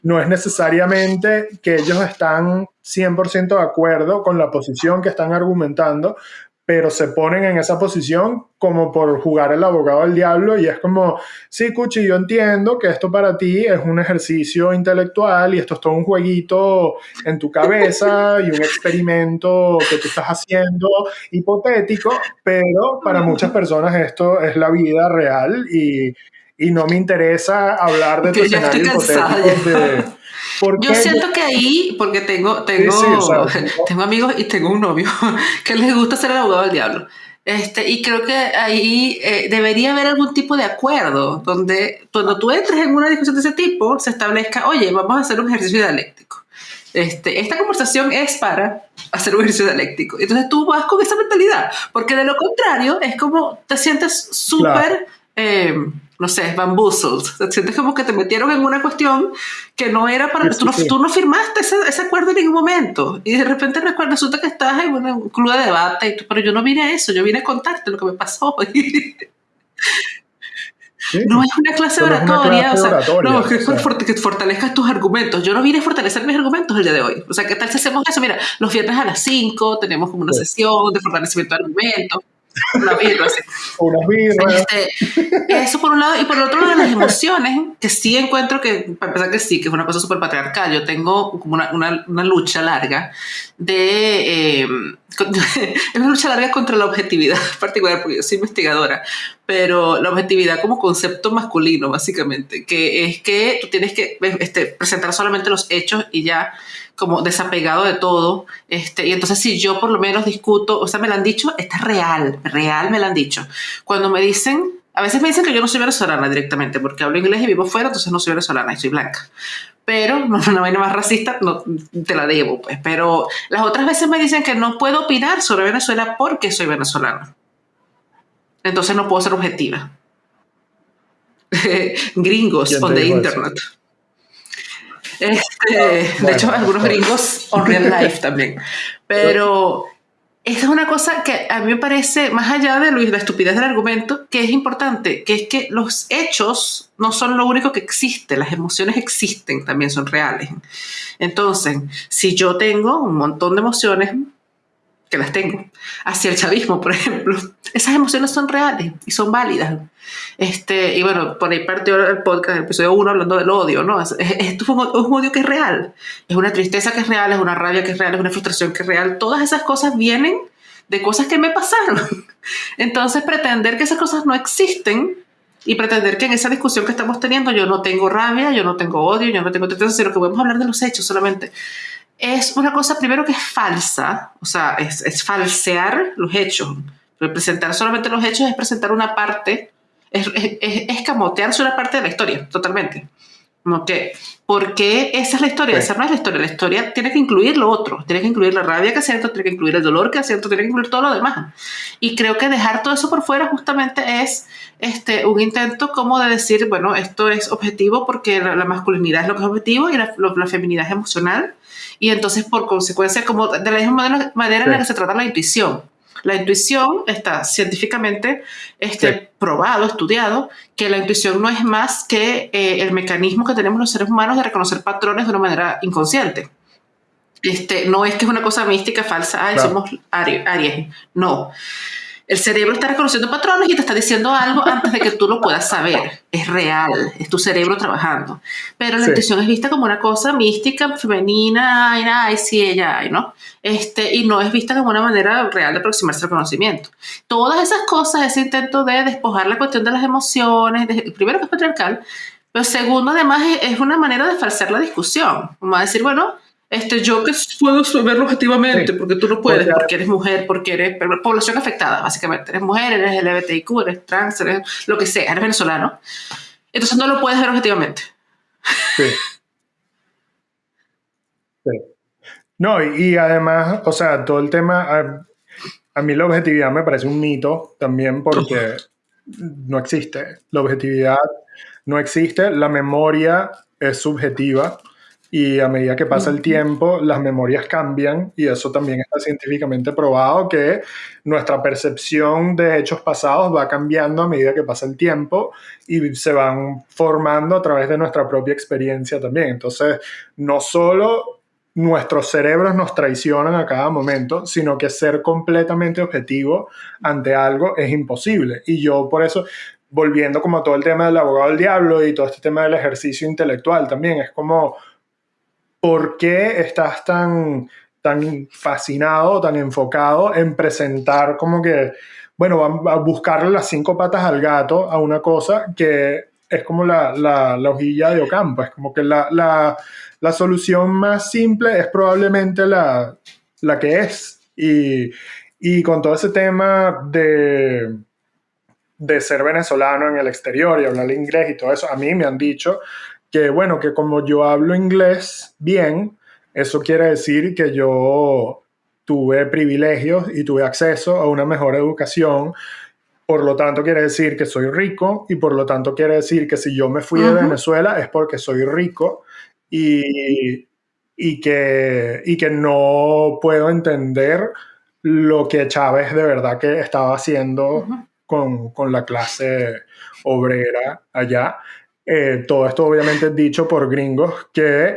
no es necesariamente que ellos están 100% de acuerdo con la posición que están argumentando, pero se ponen en esa posición como por jugar el abogado del diablo y es como, sí, Cuchi, yo entiendo que esto para ti es un ejercicio intelectual y esto es todo un jueguito en tu cabeza y un experimento que tú estás haciendo hipotético, pero para muchas personas esto es la vida real y y no me interesa hablar de tu escenario hipotético de... Yo siento que ahí, porque tengo, tengo, tengo amigos y tengo un novio que les gusta ser el abogado del diablo. Este, y creo que ahí eh, debería haber algún tipo de acuerdo donde cuando tú entres en una discusión de ese tipo se establezca, oye, vamos a hacer un ejercicio dialéctico. Este, esta conversación es para hacer un ejercicio dialéctico. Entonces tú vas con esa mentalidad, porque de lo contrario es como te sientes súper... Eh, no sé, bamboozled. Sientes como que te metieron en una cuestión que no era para... tú, no, tú no firmaste ese, ese, acuerdo en ningún momento. Y de repente resulta que estás en un club de debate, y tú, pero yo no vine a eso, yo vine a contarte lo que me pasó. no es una clase oratoria, o sea, no, que, que, fortalezcas tus argumentos. Yo no vine a fortalecer mis argumentos el día de hoy. O sea, ¿qué tal si hacemos eso? Mira, los viernes a las 5 tenemos como una sesión de fortalecimiento de argumentos una birra, este, eso por un lado, y por el otro lado las emociones, que sí encuentro que, para empezar que sí, que es una cosa súper patriarcal, yo tengo como una, una, una lucha larga de... Eh, es una lucha larga contra la objetividad particular, porque yo soy investigadora, pero la objetividad como concepto masculino, básicamente, que es que tú tienes que este, presentar solamente los hechos y ya como desapegado de todo. Este, y entonces si yo por lo menos discuto, o sea, me lo han dicho, está real, real me lo han dicho. Cuando me dicen, a veces me dicen que yo no soy venezolana directamente, porque hablo inglés y vivo fuera, entonces no soy venezolana y soy blanca. Pero no una vaina más racista, no te la debo, pues. Pero las otras veces me dicen que no puedo opinar sobre Venezuela porque soy venezolana. Entonces no puedo ser objetiva. Gringos on the internet. Este, de hecho, algunos gringos on real life también. Pero esa es una cosa que a mí me parece, más allá de la estupidez del argumento, que es importante, que es que los hechos no son lo único que existe, las emociones existen, también son reales. Entonces, si yo tengo un montón de emociones, que las tengo, hacia el chavismo, por ejemplo, esas emociones son reales y son válidas. Este, y bueno, por ahí partió el podcast, el episodio 1, hablando del odio, ¿no? Esto es, un, odio que es real, es una tristeza que es real, es una rabia que es real, es una frustración que es real. Todas esas cosas vienen de cosas que me pasaron. Entonces, pretender que esas cosas no existen y pretender que en esa discusión que estamos teniendo yo no tengo rabia, yo no tengo odio, yo no tengo tristeza, sino que podemos hablar de los hechos solamente es una cosa primero que es falsa, o sea, es, es falsear los hechos. presentar solamente los hechos es presentar una parte, es, es, es, camotearse una parte de la historia, totalmente. Como que, ¿por qué esa es la historia? Esa no es la historia. La historia tiene que incluir lo otro. Tiene que incluir la rabia que siento, tiene que incluir el dolor que siento, tiene que incluir todo lo demás. Y creo que dejar todo eso por fuera justamente es este, un intento como de decir, bueno, esto es objetivo porque la, masculinidad es lo que es objetivo y la, la, feminidad es emocional. Y entonces, por consecuencia, como de la misma manera, en la que se trata la intuición. La intuición está científicamente este, probado, estudiado, que la intuición no es más que eh, el mecanismo que tenemos los seres humanos de reconocer patrones de una manera inconsciente. Este, no es que es una cosa mística, falsa, ay, somos Aries. No el cerebro está reconociendo patrones y te está diciendo algo antes de que tú lo puedas saber. Es real, es tu cerebro trabajando. Pero la intuición es vista como una cosa mística, femenina, ay, ay, sí, ella, ay, ¿no? Este, y no es vista como una manera real de aproximarse al conocimiento. Todas esas cosas, ese intento de despojar la cuestión de las emociones, primero que es patriarcal, pero segundo, además, es, una manera de falsear la discusión. Como a decir, bueno, este, yo que puedo verlo objetivamente, porque tú no puedes, porque, eres mujer, porque eres población afectada, básicamente. Eres mujer, eres LGBTIQ, eres trans, eres lo que sea, eres venezolano. Entonces no lo puedes ver objetivamente. Sí. sí. No, y, además, o sea, todo el tema, a, a, mí la objetividad me parece un mito también porque no existe. La objetividad no existe, la memoria es subjetiva y a medida que pasa el tiempo, las memorias cambian y eso también está científicamente probado que nuestra percepción de hechos pasados va cambiando a medida que pasa el tiempo y se van formando a través de nuestra propia experiencia también. Entonces, no solo nuestros cerebros nos traicionan a cada momento, sino que ser completamente objetivo ante algo es imposible. Y yo por eso, volviendo como todo el tema del abogado del diablo y todo este tema del ejercicio intelectual también, es como ¿por qué estás tan, tan fascinado, tan enfocado en presentar como que, bueno, a buscarle las cinco patas al gato a una cosa que es como la, la, hojilla de Ocampo, es como que la, la, la solución más simple es probablemente la, la que es. Y, y, con todo ese tema de, de ser venezolano en el exterior y hablar inglés y todo eso, a mí me han dicho que bueno, que como yo hablo inglés bien, eso quiere decir que yo tuve privilegios y tuve acceso a una mejor educación. Por lo tanto, quiere decir que soy rico y por lo tanto quiere decir que si yo me fui de Venezuela es porque soy rico y, y, que, y que no puedo entender lo que Chávez de verdad que estaba haciendo con, con, la clase obrera allá. Eh, todo esto obviamente dicho por gringos que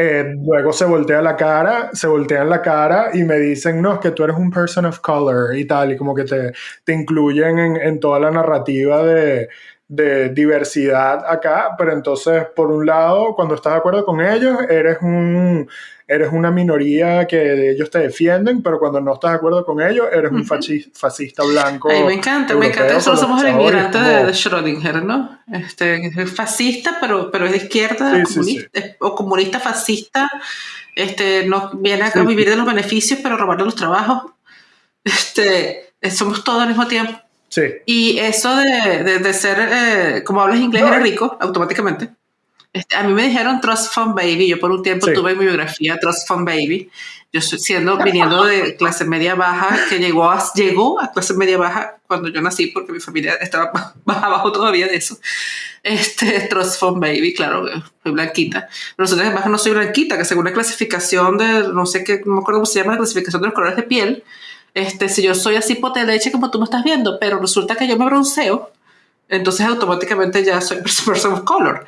eh, luego se voltea la cara, se voltean la cara y me dicen, no, es que tú eres un person of color y tal, y como que te, te incluyen en, en toda la narrativa de, de diversidad acá, pero entonces, por un lado, cuando estás de acuerdo con ellos, eres un eres una minoría que ellos te defienden, pero cuando no estás de acuerdo con ellos, eres un fascista blanco. Ay, me encanta, me encanta. Eso somos el inmigrante de, Schrödinger, ¿no? Este, es fascista, pero, pero es de izquierda, comunista, o comunista fascista, este, no viene a vivir de los beneficios, pero robar los trabajos. Este, somos todos al mismo tiempo. Sí. Y eso de, de, ser, eh, como hablas inglés, eres rico automáticamente. Este, a mí me dijeron Trust Fund Baby. Yo por un tiempo tuve mi biografía Trust Fund Baby. Yo siendo, viniendo de clase media baja, que llegó a, llegó a clase media baja cuando yo nací, porque mi familia estaba más abajo todavía de eso. Este, Trust Fund Baby, claro, soy blanquita. Nosotros además no soy blanquita, que según la clasificación de, no sé qué, no me acuerdo cómo se llama, la clasificación de los colores de piel, este, si yo soy así pote de leche como tú me estás viendo, pero resulta que yo me bronceo, entonces automáticamente ya soy person of color.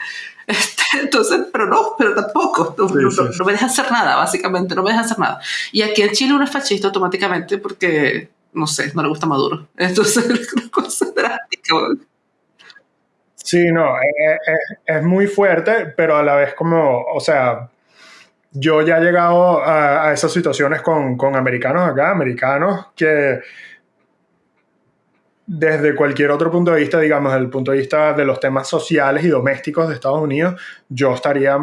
Este, entonces, pero no, pero tampoco. No, me deja hacer nada, básicamente, no me deja hacer nada. Y aquí en Chile uno es fascista automáticamente porque, no sé, no le gusta Maduro. Entonces, es una cosa drástica. Sí, no, es, muy fuerte, pero a la vez como, o sea, yo ya he llegado a, a esas situaciones con, con americanos acá, americanos que desde cualquier otro punto de vista, digamos, desde el punto de vista de los temas sociales y domésticos de Estados Unidos, yo estaría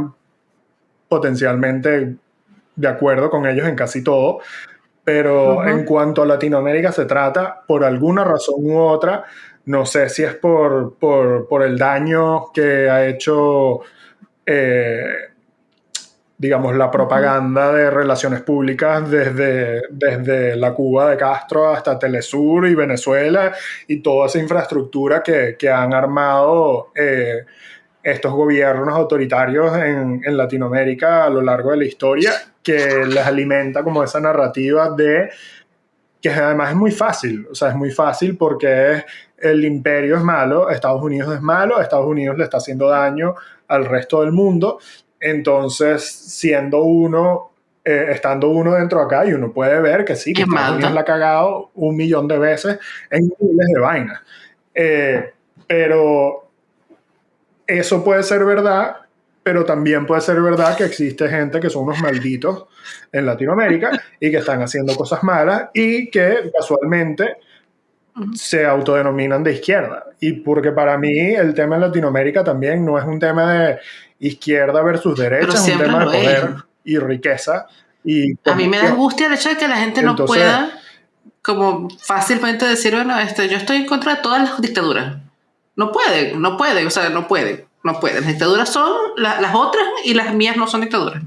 potencialmente de acuerdo con ellos en casi todo. Pero en cuanto a Latinoamérica se trata, por alguna razón u otra, no sé si es por, por, por el daño que ha hecho digamos, la propaganda de relaciones públicas desde, desde la Cuba de Castro hasta Telesur y Venezuela y toda esa infraestructura que, que han armado eh, estos gobiernos autoritarios en, en, Latinoamérica a lo largo de la historia, que les alimenta como esa narrativa de que además es muy fácil, o sea, es muy fácil porque el imperio es malo, Estados Unidos es malo, Estados Unidos le está haciendo daño al resto del mundo entonces, siendo uno, eh, estando uno dentro acá, y uno puede ver que sí, que Estados la ha cagado un millón de veces en miles de vainas. Eh, pero eso puede ser verdad, pero también puede ser verdad que existe gente que son unos malditos en Latinoamérica y que están haciendo cosas malas y que casualmente se autodenominan de izquierda. Y porque para mí el tema en Latinoamérica también no es un tema de izquierda versus derecha, es un tema de poder y riqueza. Y a mí me da angustia el hecho de que la gente no pueda como fácilmente decir, bueno, este, yo estoy en contra de todas las dictaduras. No puede, no puede, o sea, no puede no puede. Las dictaduras son las otras y las mías no son dictaduras.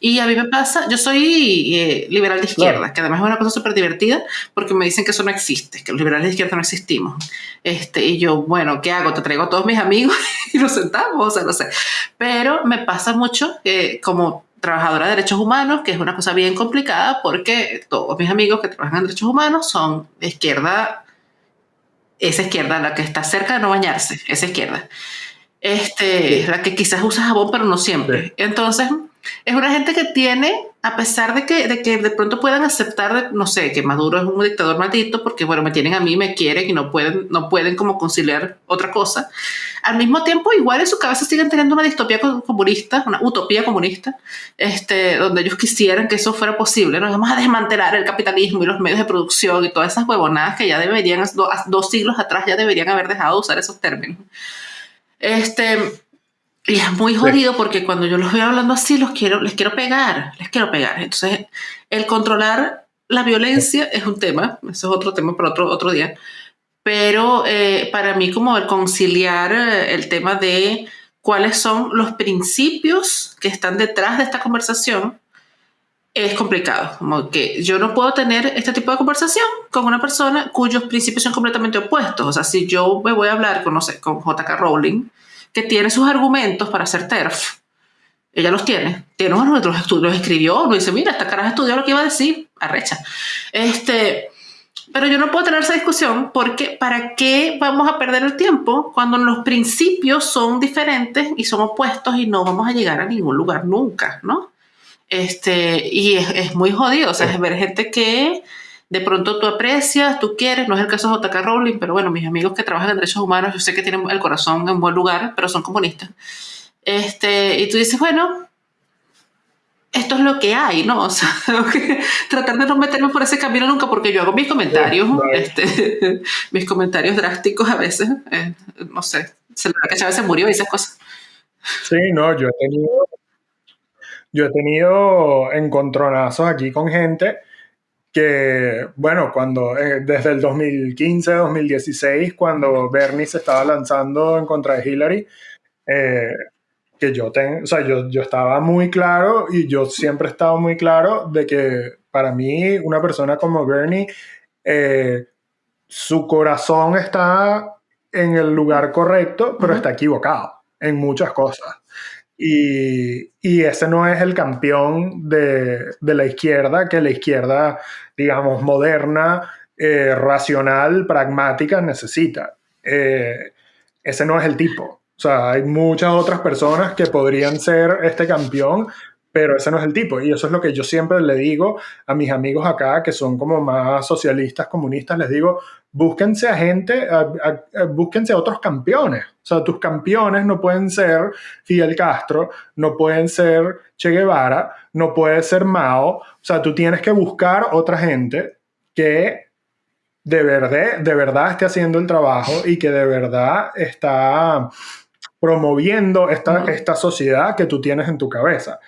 Y a mí me pasa, yo soy eh, liberal de izquierda, que además es una cosa súper divertida porque me dicen que eso no existe, que los liberales de izquierda no existimos. Este, y yo, bueno, ¿qué hago? Te traigo a todos mis amigos y nos sentamos, o sea, no sé. Pero me pasa mucho que como trabajadora de derechos humanos, que es una cosa bien complicada porque todos mis amigos que trabajan en derechos humanos son de izquierda, esa izquierda, la que está cerca de no bañarse, esa izquierda este, la que quizás usa jabón, pero no siempre. Entonces, es una gente que tiene, a pesar de que, de que de pronto puedan aceptar, no sé, que Maduro es un dictador maldito, porque bueno, me tienen a mí, me quieren y no pueden, no pueden como conciliar otra cosa. Al mismo tiempo, igual en su cabeza siguen teniendo una distopía comunista, una utopía comunista, este, donde ellos quisieran que eso fuera posible. Nos vamos a desmantelar el capitalismo y los medios de producción y todas esas huevonadas que ya deberían, dos siglos atrás ya deberían haber dejado de usar esos términos. Este, y es muy jodido porque cuando yo los veo hablando así, los quiero, les quiero pegar, les quiero pegar. Entonces, el controlar la violencia es un tema, eso es otro tema para otro, otro día, pero eh, para mí como el conciliar eh, el tema de cuáles son los principios que están detrás de esta conversación es complicado. Como que yo no puedo tener este tipo de conversación con una persona cuyos principios son completamente opuestos. O sea, si yo me voy a hablar con, no sé, con J.K. Rowling, que tiene sus argumentos para hacer TERF, ella los tiene, tiene uno de los estudios, escribió, no dice, mira, esta cara estudió lo que iba a decir, arrecha. Este, pero yo no puedo tener esa discusión porque ¿para qué vamos a perder el tiempo cuando los principios son diferentes y son opuestos y no vamos a llegar a ningún lugar nunca, ¿no? Este, y es, muy jodido, o sea, es ver gente que de pronto tú aprecias, tú quieres, no es el caso de JK Rowling, pero bueno, mis amigos que trabajan en derechos humanos, yo sé que tienen el corazón en buen lugar, pero son comunistas. Este, y tú dices, bueno, esto es lo que hay, ¿no? O sea, tratar de no meterme por ese camino nunca, porque yo hago mis comentarios, este, mis comentarios drásticos a veces, eh, no sé, se que Chávez se murió y esas cosas. Sí, no, yo he tenido yo he tenido encontronazos aquí con gente que, bueno, cuando eh, desde el 2015, 2016, cuando Bernie se estaba lanzando en contra de Hillary, eh, que yo, ten, o sea, yo, yo estaba muy claro y yo siempre he estado muy claro de que para mí una persona como Bernie, eh, su corazón está en el lugar correcto, pero está equivocado en muchas cosas. Y, y, ese no es el campeón de, de, la izquierda, que la izquierda, digamos, moderna, eh, racional, pragmática necesita. Eh, ese no es el tipo. O sea, hay muchas otras personas que podrían ser este campeón, pero ese no es el tipo. Y eso es lo que yo siempre le digo a mis amigos acá, que son como más socialistas, comunistas, les digo, búsquense a gente, búsquense a otros campeones. O sea, tus campeones no pueden ser Fidel Castro, no pueden ser Che Guevara, no puede ser Mao. O sea, tú tienes que buscar otra gente que de verdad, de verdad esté haciendo el trabajo y que de verdad está promoviendo esta, esta sociedad que tú tienes en tu cabeza.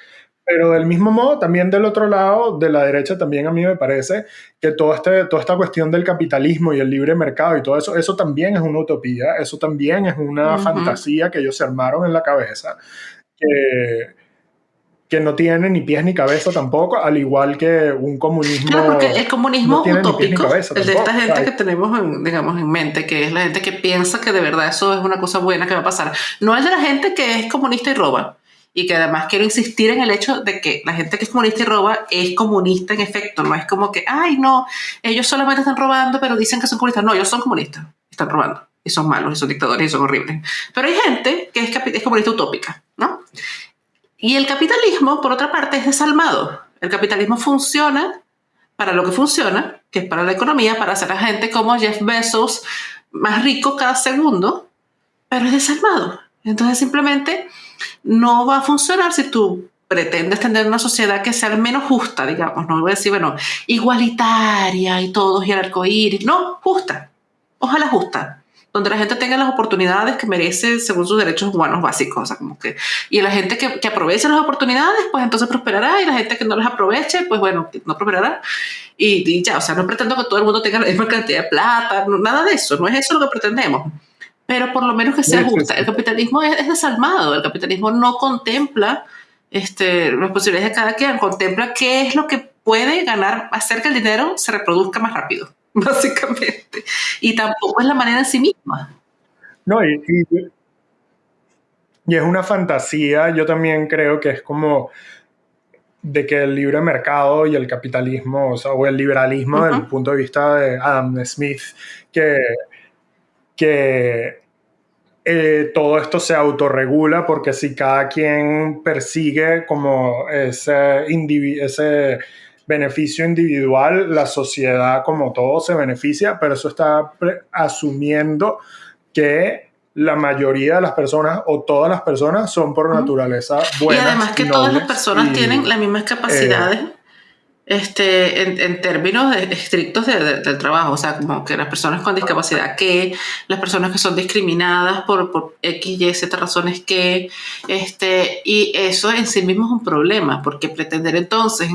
Pero del mismo modo, también del otro lado, de la derecha, también a mí me parece que todo este, toda esta cuestión del capitalismo y el libre mercado y todo eso, eso también es una utopía, eso también es una fantasía que ellos se armaron en la cabeza, que, que no tiene ni pies ni cabeza tampoco, al igual que un comunismo. Claro, porque el comunismo utópico, el de esta gente que tenemos, en, digamos, en mente, que es la gente que piensa que de verdad eso es una cosa buena que va a pasar. No es de la gente que es comunista y roba. Y que además quiero insistir en el hecho de que la gente que es comunista y roba es comunista en efecto. No es como que, ay, no, ellos solamente están robando, pero dicen que son comunistas. No, ellos son comunistas, están robando. Y son malos, y son dictadores, y son horribles. Pero hay gente que es, es comunista utópica, ¿no? Y el capitalismo, por otra parte, es desalmado. El capitalismo funciona para lo que funciona, que es para la economía, para hacer a gente como Jeff Bezos más rico cada segundo, pero es desalmado. Entonces simplemente no va a funcionar si tú pretendes tener una sociedad que sea menos justa, digamos, no voy a decir, bueno, igualitaria y todos y el arcoíris, no, justa, ojalá justa, donde la gente tenga las oportunidades que merece según sus derechos humanos básicos. O sea, como que, y la gente que, que aproveche las oportunidades, pues entonces prosperará, y la gente que no las aproveche, pues bueno, no prosperará. Y, ya, o sea, no pretendo que todo el mundo tenga la misma cantidad de plata, nada de eso, no es eso lo que pretendemos. Pero por lo menos que sea justa. El capitalismo es, desalmado, el capitalismo no contempla este, las posibilidades de cada quien, contempla qué es lo que puede ganar, hacer que el dinero se reproduzca más rápido. básicamente. Y tampoco es la manera en sí misma. No, y, y, es una fantasía, yo también creo que es como de que el libre mercado y el capitalismo, o, sea, o el liberalismo desde el punto de vista de Adam Smith, que, que eh, todo esto se autorregula porque si cada quien persigue como ese, ese beneficio individual, la sociedad como todo se beneficia, pero eso está asumiendo que la mayoría de las personas o todas las personas son por naturaleza buenas. Y además que todas las personas tienen las mismas capacidades. Eh, este, en, términos estrictos del trabajo, o sea, como que las personas con discapacidad que, las personas que son discriminadas por, por X, Y, Z razones que, este, y eso en sí mismo es un problema, porque pretender entonces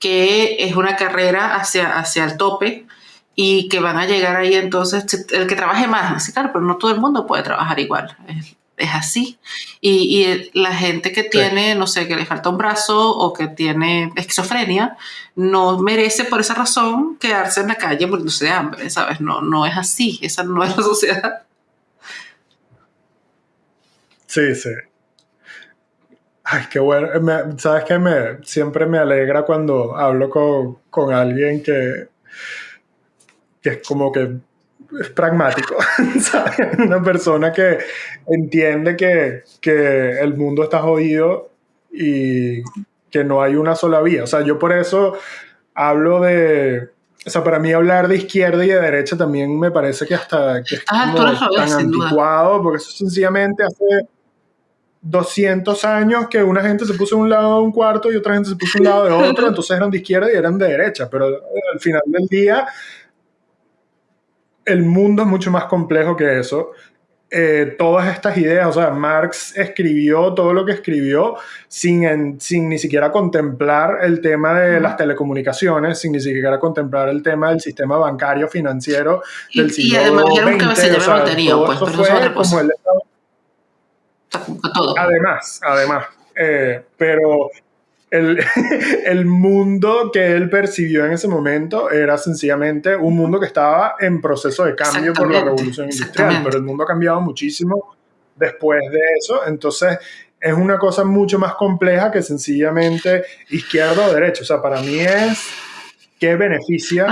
que es una carrera hacia, hacia el tope y que van a llegar ahí entonces el que trabaje más, así claro, pero no todo el mundo puede trabajar igual. Es así. Y, y, la gente que tiene, no sé, que le falta un brazo o que tiene esquizofrenia, no merece por esa razón quedarse en la calle muriéndose de hambre, ¿sabes? No, no es así, esa no es la sociedad. Sí, sí. Ay, qué bueno. ¿Sabes qué? Me, siempre me alegra cuando hablo con, con alguien que, que es como que es pragmático, Una persona que entiende que, que, el mundo está jodido y que no hay una sola vía. O sea, yo por eso hablo de... O sea, para mí hablar de izquierda y de derecha también me parece que hasta que es ah, tan anticuado, porque eso sencillamente hace 200 años que una gente se puso en un lado de un cuarto y otra gente se puso en un lado de otro, entonces eran de izquierda y eran de derecha, pero al final del día el mundo es mucho más complejo que eso. Eh, todas estas ideas, o sea, Marx escribió todo lo que escribió sin, sin ni siquiera contemplar el tema de las telecomunicaciones, sin ni siquiera contemplar el tema del sistema bancario financiero del siglo Y además era un cabecilla de lotería, pues, pero como el, todo. Además, además. Eh, pero el, el, mundo que él percibió en ese momento era sencillamente un mundo que estaba en proceso de cambio por la revolución industrial, pero el mundo ha cambiado muchísimo después de eso, entonces es una cosa mucho más compleja que sencillamente izquierda o derecha, o sea, para mí es que beneficia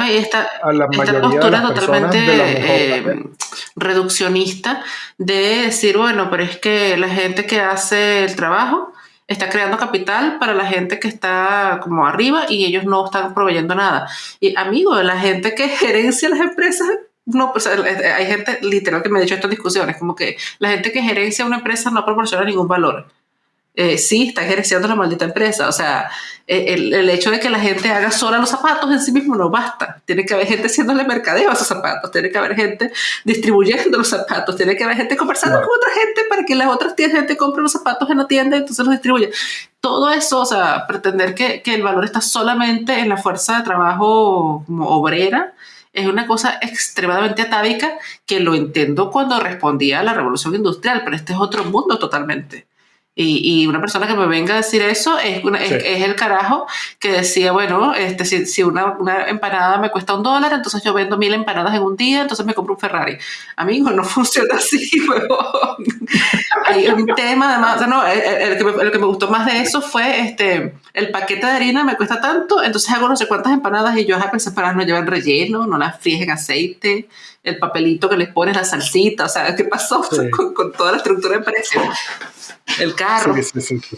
a la mayoría de las totalmente eh, reduccionista de decir, bueno, pero es que la gente que hace el trabajo está creando capital para la gente que está como arriba y ellos no están proveyendo nada. Y amigo, la gente que gerencia las empresas, no, hay gente literal que me ha dicho estas discusiones, como que la gente que gerencia una empresa no proporciona ningún valor. Eh, sí, está ejerciendo la maldita empresa. O sea, eh, el, hecho de que la gente haga sola los zapatos en sí mismo no basta. Tiene que haber gente haciéndole mercadeo a esos zapatos, tiene que haber gente distribuyendo los zapatos, tiene que haber gente conversando con otra gente para que las otras gente compre los zapatos en la tienda y entonces los distribuya. Todo eso, o sea, pretender que, que el valor está solamente en la fuerza de trabajo obrera, es una cosa extremadamente atávica que lo entiendo cuando respondía a la revolución industrial, pero este es otro mundo totalmente. Y, y, una persona que me venga a decir eso es, es, el carajo que decía, bueno, este, si, si una, una, empanada me cuesta un dólar, entonces yo vendo mil empanadas en un día, entonces me compro un Ferrari. Amigo, no funciona así, huevón. Hay un tema, además, o sea, no, el, que me, el, que me, gustó más de eso fue este, el paquete de harina me cuesta tanto, entonces hago no sé cuántas empanadas y yo, a esas empanadas no llevan relleno, no las fríes en aceite, el papelito que les pones la salsita, o sea, ¿qué pasó sí. con, con, toda la estructura de precio? El carro. Sí, sí, sí,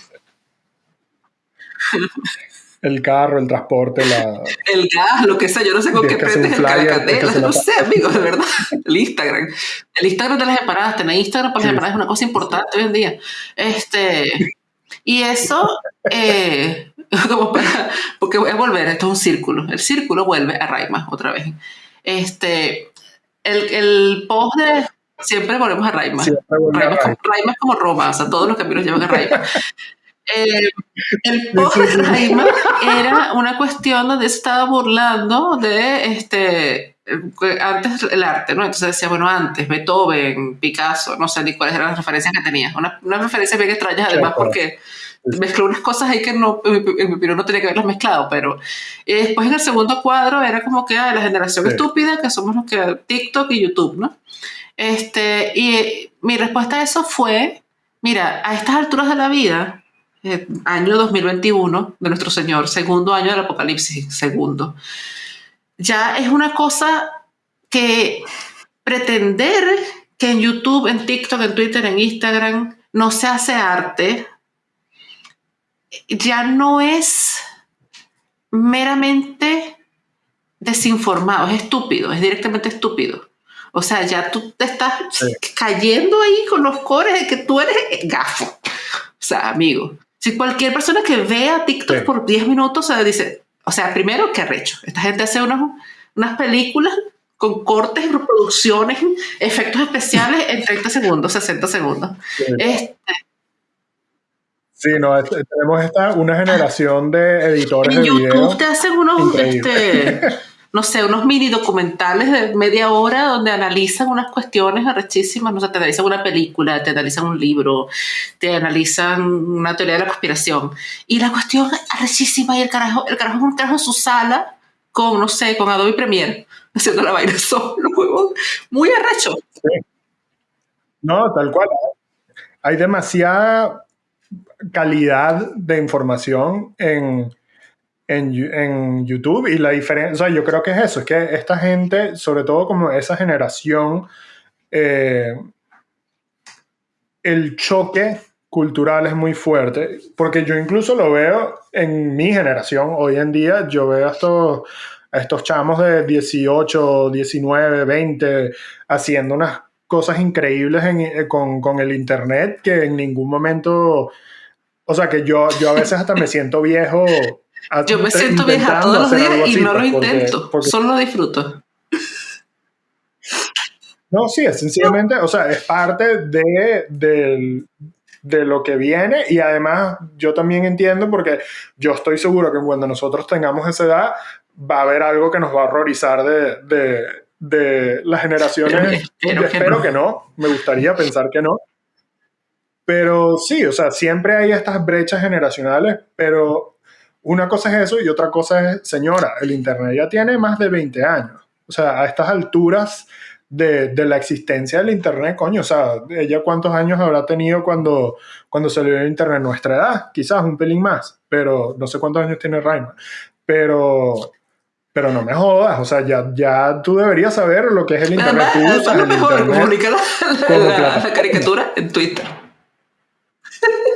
el carro, el transporte, la... El gas, lo que sea, yo no sé con qué prendes el caracatela, no sé, amigos, de verdad. El Instagram. El Instagram de las empanadas, tener Instagram para las empanadas es una cosa importante hoy en día. Este, y eso, eh, como para, porque voy a volver, esto es un círculo, el círculo vuelve a Raima otra vez. Este, el, el post de Siempre volvemos a Raima. Raima, es como, Raima, es como, Roma, o sea, todos los caminos llevan a Raima. eh, el post de Raima era una cuestión donde estaba burlando de este antes el arte, ¿no? Entonces decía, bueno, antes, Beethoven, Picasso, no sé ni cuáles eran las referencias que tenía. Unas una referencias bien extrañas, además, porque mezcló unas cosas ahí que no, en mi opinión no tenía que haberlas mezclado, pero y después en el segundo cuadro era como que ah, la generación sí. estúpida, que somos los que TikTok y YouTube, ¿no? Este, y mi respuesta a eso fue, mira, a estas alturas de la vida, eh, año 2021 de nuestro Señor, segundo año del Apocalipsis, segundo, ya es una cosa que pretender que en YouTube, en TikTok, en Twitter, en Instagram no se hace arte, ya no es meramente desinformado, es estúpido, es directamente estúpido. O sea, ya tú te estás sí. cayendo ahí con los cores de que tú eres gafo. O sea, amigo, si cualquier persona que vea TikTok sí. por 10 minutos se dice, o sea, primero, qué arrecho. Esta gente hace unos, unas películas con cortes, reproducciones, efectos especiales en 30 segundos, 60 segundos. Sí. Este, Sí, no, tenemos esta, una generación de editores en de YouTube video te hacen unos, este, no sé, unos mini documentales de media hora donde analizan unas cuestiones arrechísimas, no sé, te analizan una película, te analizan un libro, te analizan una teoría de la conspiración. Y la cuestión arrechísima y el carajo, el carajo es un carajo en su sala con, no sé, con Adobe Premiere, haciendo la vaina solo. Muy arrecho. No, tal cual. Hay demasiada calidad de información en, en, en, YouTube y la diferencia, o sea, yo creo que es eso, es que esta gente, sobre todo como esa generación, eh, el choque cultural es muy fuerte, porque yo incluso lo veo en mi generación, hoy en día yo veo a estos, a estos chamos de 18, 19, 20 haciendo unas cosas increíbles en, con, con el Internet que en ningún momento o sea que yo, yo a veces hasta me siento viejo. Yo me siento vieja todos los días y no lo intento, porque... solo lo disfruto. No, sí, es sencillamente, o sea, es parte de, de, de, lo que viene y además yo también entiendo porque yo estoy seguro que cuando nosotros tengamos esa edad va a haber algo que nos va a horrorizar de, de, de las generaciones. Espero, espero, que, no. que no, me gustaría pensar que no. Pero sí, o sea, siempre hay estas brechas generacionales, pero una cosa es eso y otra cosa es, señora, el Internet ya tiene más de 20 años. O sea, a estas alturas de, de la existencia del Internet, coño, o sea, ella cuántos años habrá tenido cuando, cuando salió el Internet, nuestra edad, quizás un pelín más, pero no sé cuántos años tiene Raima. Pero, pero no me jodas, o sea, ya, ya tú deberías saber lo que es el Internet. Tú usas el mejor, Internet la, la, la, la caricatura en Twitter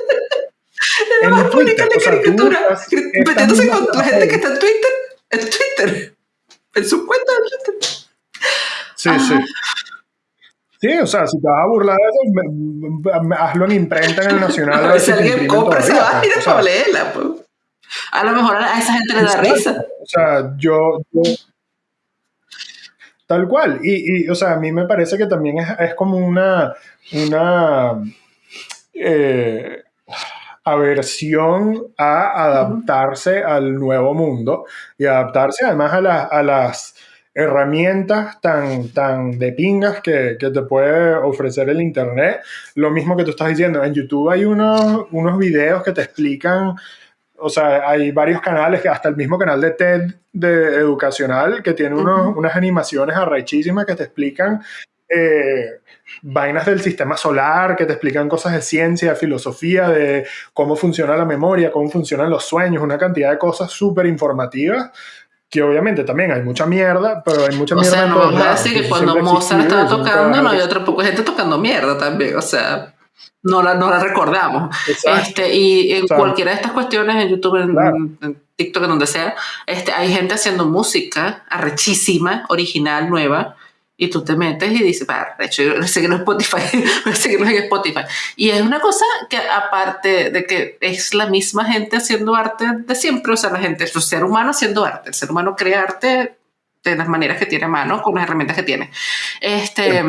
Twitter, la caricatura, metiéndose con la gente que está en Twitter, en Twitter, en su cuenta de Twitter. Sí, ah. sí. Sí, o sea, si te vas a burlar de eso, hazlo en imprenta en el Nacional. Ver si alguien compra esa o sea, para leerla, pues. A lo mejor a esa gente le da risa. O sea, yo, yo tal cual. Y, y, o sea, a mí me parece que también es, es como una, una eh, aversión a adaptarse al nuevo mundo y adaptarse además a, la, a las herramientas tan, tan de pingas que, que, te puede ofrecer el Internet. Lo mismo que tú estás diciendo, en YouTube hay unos, unos videos que te explican, o sea, hay varios canales, hasta el mismo canal de TED de educacional, que tiene unos, unas animaciones arrechísimas que te explican eh, vainas del sistema solar, que te explican cosas de ciencia, de filosofía, de cómo funciona la memoria, cómo funcionan los sueños, una cantidad de cosas súper informativas que obviamente también hay mucha mierda, pero hay mucha mierda. O sea, no vamos a decir que cuando Mozart estaba tocando, no había otra poco gente tocando mierda también, o sea, no la, no la recordamos. Este, y en cualquiera de estas cuestiones, en YouTube, en, TikTok, en donde sea, este, hay gente haciendo música arrechísima, original, nueva, y tú te metes y dices, para, de hecho, yo seguirlo en Spotify, seguirlo en Spotify. Y es una cosa que aparte de que es la misma gente haciendo arte de siempre, o sea, la gente, el ser humano haciendo arte, el ser humano crea arte de las maneras que tiene a mano, con las herramientas que tiene. Este,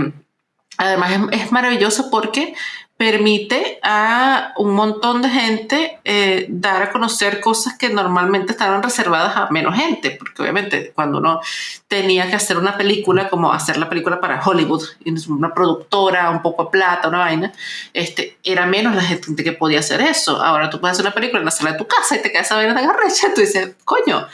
Además es, es maravilloso porque permite a un montón de gente eh, dar a conocer cosas que normalmente estaban reservadas a menos gente, porque obviamente cuando uno tenía que hacer una película, como hacer la película para Hollywood, una productora, un poco de plata, una vaina, este, era menos la gente que podía hacer eso. Ahora tú puedes hacer una película en la sala de tu casa y te quedas a ver de garrecha, tú dices, coño,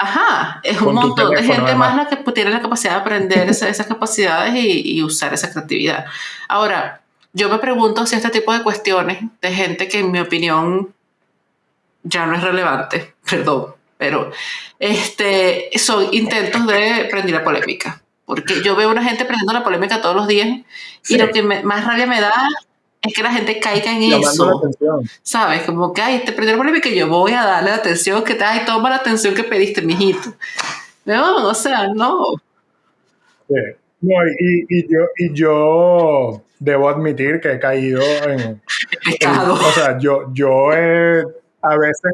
Ajá, es un montón de gente más la que tiene la capacidad de aprender esas, capacidades y, y, usar esa creatividad. Ahora, yo me pregunto si este tipo de cuestiones de gente que en mi opinión ya no es relevante, perdón, pero este, son intentos de prender la polémica. Porque yo veo una gente prendiendo la polémica todos los días y lo que más rabia me da es que la gente caiga en eso. ¿Sabes? Como que, ay, te prendió la polémica y yo voy a darle la atención que te, ay, toma la atención que pediste, mijito. No, o sea, no. Sí. No, y, y, yo, y yo debo admitir que he caído en... Pecado. o sea, yo, yo he, a veces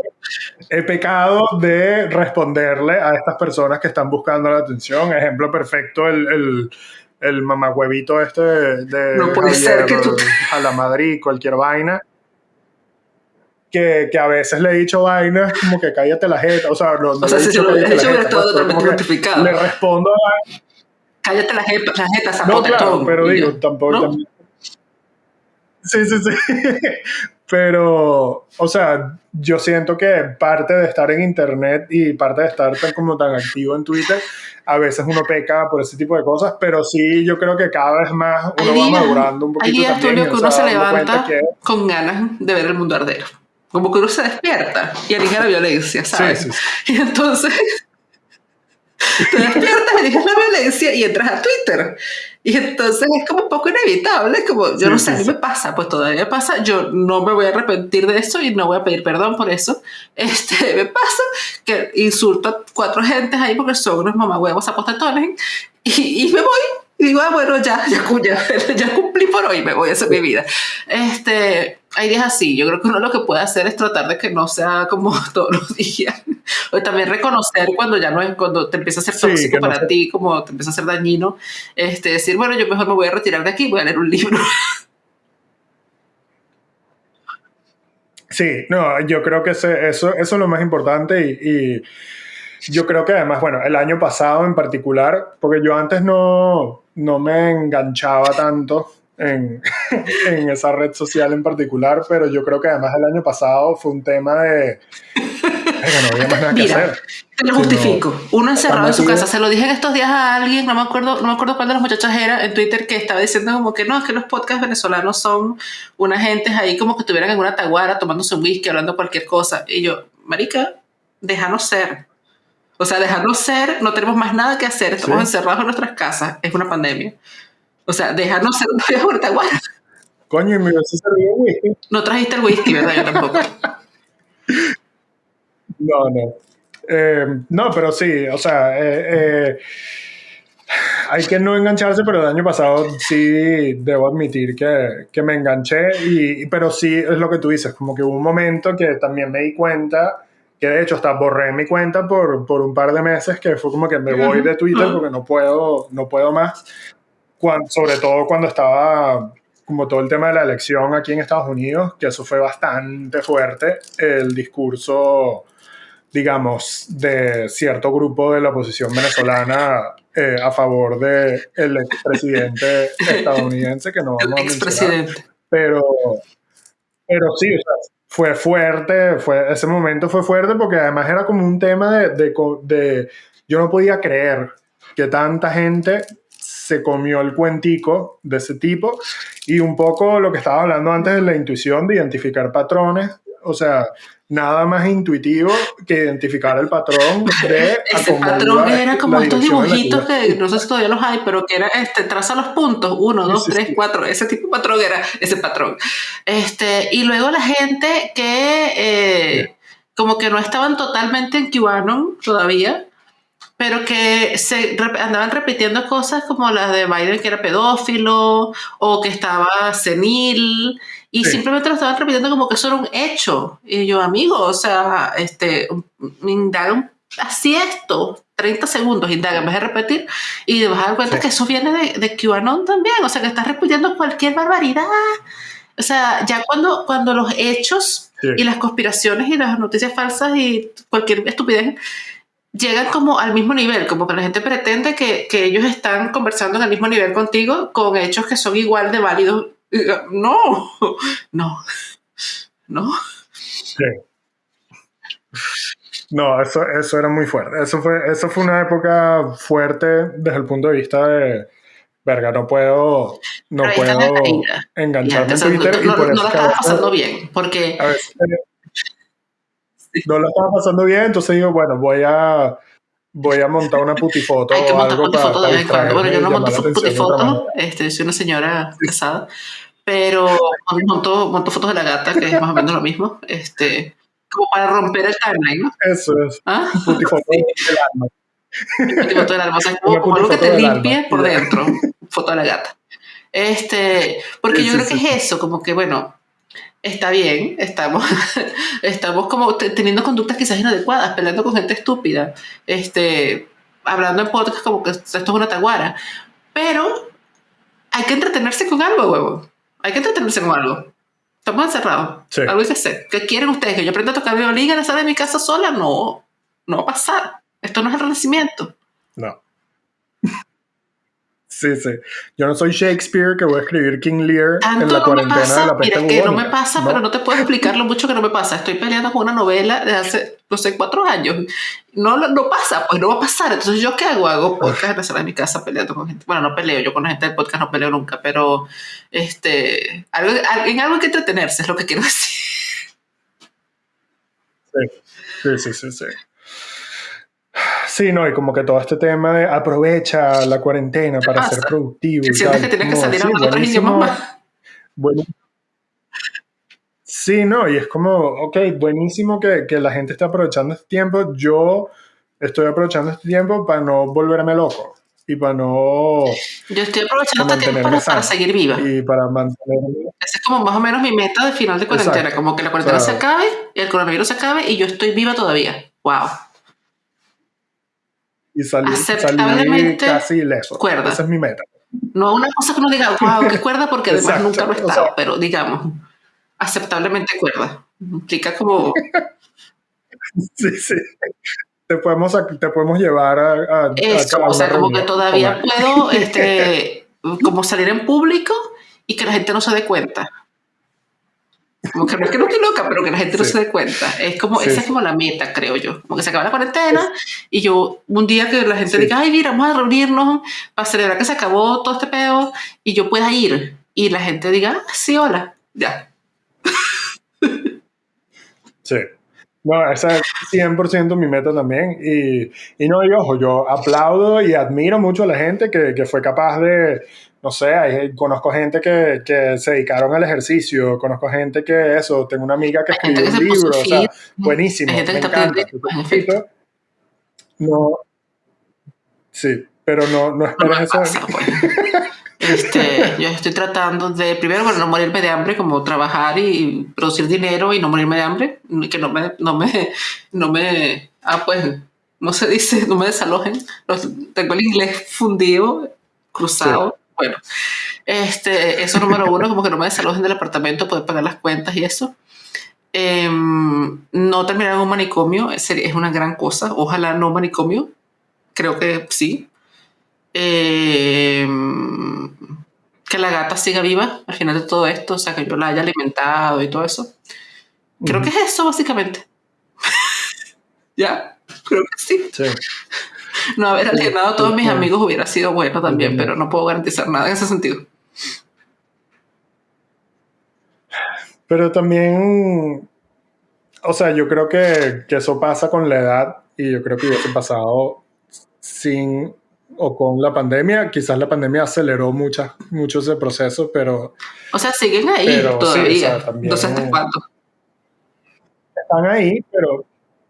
he pecado de responderle a estas personas que están buscando la atención. Ejemplo perfecto, el, el, el mamagüevito este de, no puede ser que tú... a la Madrid, cualquier vaina. Que, que, a veces le he dicho vainas como que cállate la jeta, o sea, no, o sea, si se lo he dicho, hubiera estado totalmente justificado. Le respondo a... Cállate la jeta, la jeta, No, claro, pero digo, tampoco... Sí, sí, sí. Pero, o sea, yo siento que parte de estar en internet y parte de estar tan como tan activo en Twitter, a veces uno peca por ese tipo de cosas, pero sí, yo creo que cada vez más uno va madurando un poquito. Hay días, también, Tulio, que uno se levanta con ganas de ver el mundo arder. Como que uno se despierta y elige la violencia, ¿sabes? Sí, sí, Y entonces te despiertas, eliges la violencia y entras a Twitter. Y entonces es como un poco inevitable, como yo no sé, a mí me pasa, pues todavía pasa, yo no me voy a arrepentir de eso y no voy a pedir perdón por eso. Este, me pasa que insulto a cuatro gentes ahí porque son unos mamagüevos apostatones y, y me voy y digo, ah, bueno, ya, ya, ya, ya, cumplí por hoy, me voy a hacer mi vida. Este, hay días así, yo creo que uno lo que puede hacer es tratar de que no sea como todos los días. O también reconocer cuando ya no es, cuando te empieza a ser tóxico para ti, como te empieza a ser dañino, este, decir, bueno, yo mejor me voy a retirar de aquí, voy a leer un libro. Sí, no, yo creo que eso, eso es lo más importante y yo creo que además, bueno, el año pasado en particular, porque yo antes no, no me enganchaba tanto en, en, esa red social en particular, pero yo creo que además el año pasado fue un tema de... no había más nada que hacer. Te lo justifico. Uno encerrado en su casa. Se lo dije en estos días a alguien, no me acuerdo, no me acuerdo cuál de los muchachos era en Twitter que estaba diciendo como que no, es que los podcasts venezolanos son una gente ahí como que estuvieran en una taguara tomándose un whisky, hablando cualquier cosa. Y yo, marica, déjanos ser. O sea, dejarnos ser, no tenemos más nada que hacer, estamos encerrados en nuestras casas, es una pandemia. O sea, dejarnos ser. Coño, y me vas a servir whisky. No trajiste el whisky, ¿verdad? Yo tampoco. no, no. Eh, no, pero sí, o sea, eh, eh, hay que no engancharse, pero el año pasado sí debo admitir que, que me enganché, y, pero sí es lo que tú dices, como que hubo un momento que también me di cuenta que de hecho hasta borré mi cuenta por, por un par de meses, que fue como que me voy de Twitter porque no puedo, no puedo más, cuando, sobre todo cuando estaba como todo el tema de la elección aquí en Estados Unidos, que eso fue bastante fuerte, el discurso digamos, de cierto grupo de la oposición venezolana eh, a favor del el expresidente estadounidense, que no vamos a mencionar. Pero, pero sí, o sea, fue fuerte, fue, ese momento fue fuerte porque además era como un tema de, de, de yo no podía creer que tanta gente se comió el cuentico de ese tipo y un poco lo que estaba hablando antes de la intuición de identificar patrones, o sea, nada más intuitivo que identificar el patrón de ese patrón era como estos dibujitos que no sé si todavía los hay pero que era este traza los puntos uno dos tres cuatro ese tipo de patrón era ese patrón. Este y luego la gente que eh, como que no estaban totalmente en QAnon todavía pero que se andaban repitiendo cosas como las de Biden que era pedófilo o que estaba senil y simplemente lo estaban repitiendo como que eso era un hecho. Y yo, amigo, o sea, este, indagan así esto, 30 segundos, indaga en vez de repetir, y te vas a dar cuenta que eso viene de, de QAnon también, o sea, que estás repitiendo cualquier barbaridad. O sea, ya cuando, cuando los hechos y las conspiraciones y las noticias falsas y cualquier estupidez llegan como al mismo nivel, como que la gente pretende que, que ellos están conversando en el mismo nivel contigo con hechos que son igual de válidos no, no, no. No, eso, eso era muy fuerte. Eso fue, eso fue una época fuerte desde el punto de vista de, verga, no puedo, no puedo engancharme en Twitter. No, y por no, lo estaba pasando bien, porque... No lo estaba pasando bien, entonces digo, bueno, voy a voy a montar una putifoto o algo para, Bueno, yo no monto putifoto, este, soy una señora casada, pero monto, monto fotos de la gata, que es más o menos lo mismo, este, como para romper el timeline, ¿no? Eso es. ¿Ah? Putifoto del alma. Putifoto del alma, o sea, como, algo que te limpie por dentro, foto de la gata. Este, porque yo creo que es eso, como que, bueno, está bien, estamos, estamos como teniendo conductas quizás inadecuadas, peleando con gente estúpida, este, hablando en podcast como que esto es una taguara, pero hay que entretenerse con algo, huevo. Hay que entretenerse con algo. Estamos encerrados. Algo hay que hacer. ¿Qué quieren ustedes? ¿Que yo aprenda a tocar violín en la sala de mi casa sola? No, no va a pasar. Esto no es el renacimiento. No. Sí, sí. Yo no soy Shakespeare que voy a escribir King Lear en la cuarentena de la peste Mira, que no me pasa, pero no te puedo explicar lo mucho que no me pasa. Estoy peleando con una novela de hace, no sé, cuatro años. No, no pasa, pues no va a pasar. Entonces, ¿yo qué hago? Hago podcast en la sala de mi casa peleando con gente. Bueno, no peleo, yo con la gente del podcast no peleo nunca, pero este, algo, en algo hay que entretenerse, es lo que quiero decir. Sí, sí, sí, sí. Sí, no, y como que todo este tema de aprovecha la cuarentena para ser productivo. Y tal. que tienes que salir a otros idiomas más. Bueno, sí, no, y es como, ok, buenísimo que, que la gente esté aprovechando este tiempo. Yo estoy aprovechando este tiempo para no volverme loco y para no. Yo estoy aprovechando este tiempo para, seguir viva. Y para mantenerme. Esa es como más o menos mi meta de final de cuarentena. Como que la cuarentena se acabe, el coronavirus se acabe y yo estoy viva todavía. ¡Wow! Y salir, salir casi ileso. Cuerda. Esa es mi meta. No una cosa que uno diga, wow, qué cuerda, porque además nunca lo he estado, pero digamos, aceptablemente cuerda. Implica como... sí, sí. Te podemos, te podemos llevar a... a Eso, o sea, como que todavía puedo este, como salir en público y que la gente no se dé cuenta. Como que no es que no estoy loca, pero que la gente no se dé cuenta. Es como, esa es como la meta, creo yo. Como que se acaba la cuarentena y yo, un día que la gente diga, ay, mira, vamos a reunirnos para celebrar que se acabó todo este pedo y yo pueda ir. Y la gente diga, ah, sí, hola, ya. Sí. No, esa es 100% mi meta también. Y, y no, y ojo, yo aplaudo y admiro mucho a la gente que, que fue capaz de, no sé, hay, conozco gente que, que, se dedicaron al ejercicio, conozco gente que eso, tengo una amiga que escribió un libro, o sea, buenísimo, me encanta. No, sí, pero no, no esperes eso. Pues. Este, yo estoy tratando de, primero, bueno, no morirme de hambre, como trabajar y producir dinero y no morirme de hambre, que no me, no me, no me, ah, pues, no se dice, no me desalojen. tengo el inglés fundido, cruzado. Bueno, este, eso número uno, como que no me desalojen del apartamento, poder pagar las cuentas y eso. Em, no terminar en un manicomio es, es una gran cosa. Ojalá no manicomio. Creo que sí. Em, que la gata siga viva al final de todo esto, o sea, que yo la haya alimentado y todo eso. Creo que es eso, básicamente. ¿Ya? Creo que sí. sí. No haber alienado a todos mis amigos hubiera sido bueno también, pero no puedo garantizar nada en ese sentido. Pero también, o sea, yo creo que, que eso pasa con la edad y yo creo que hubiese pasado sin o con la pandemia. Quizás la pandemia aceleró mucho ese proceso, pero... O sea, siguen ahí todavía. Entonces, ¿hasta cuándo? Están ahí, pero,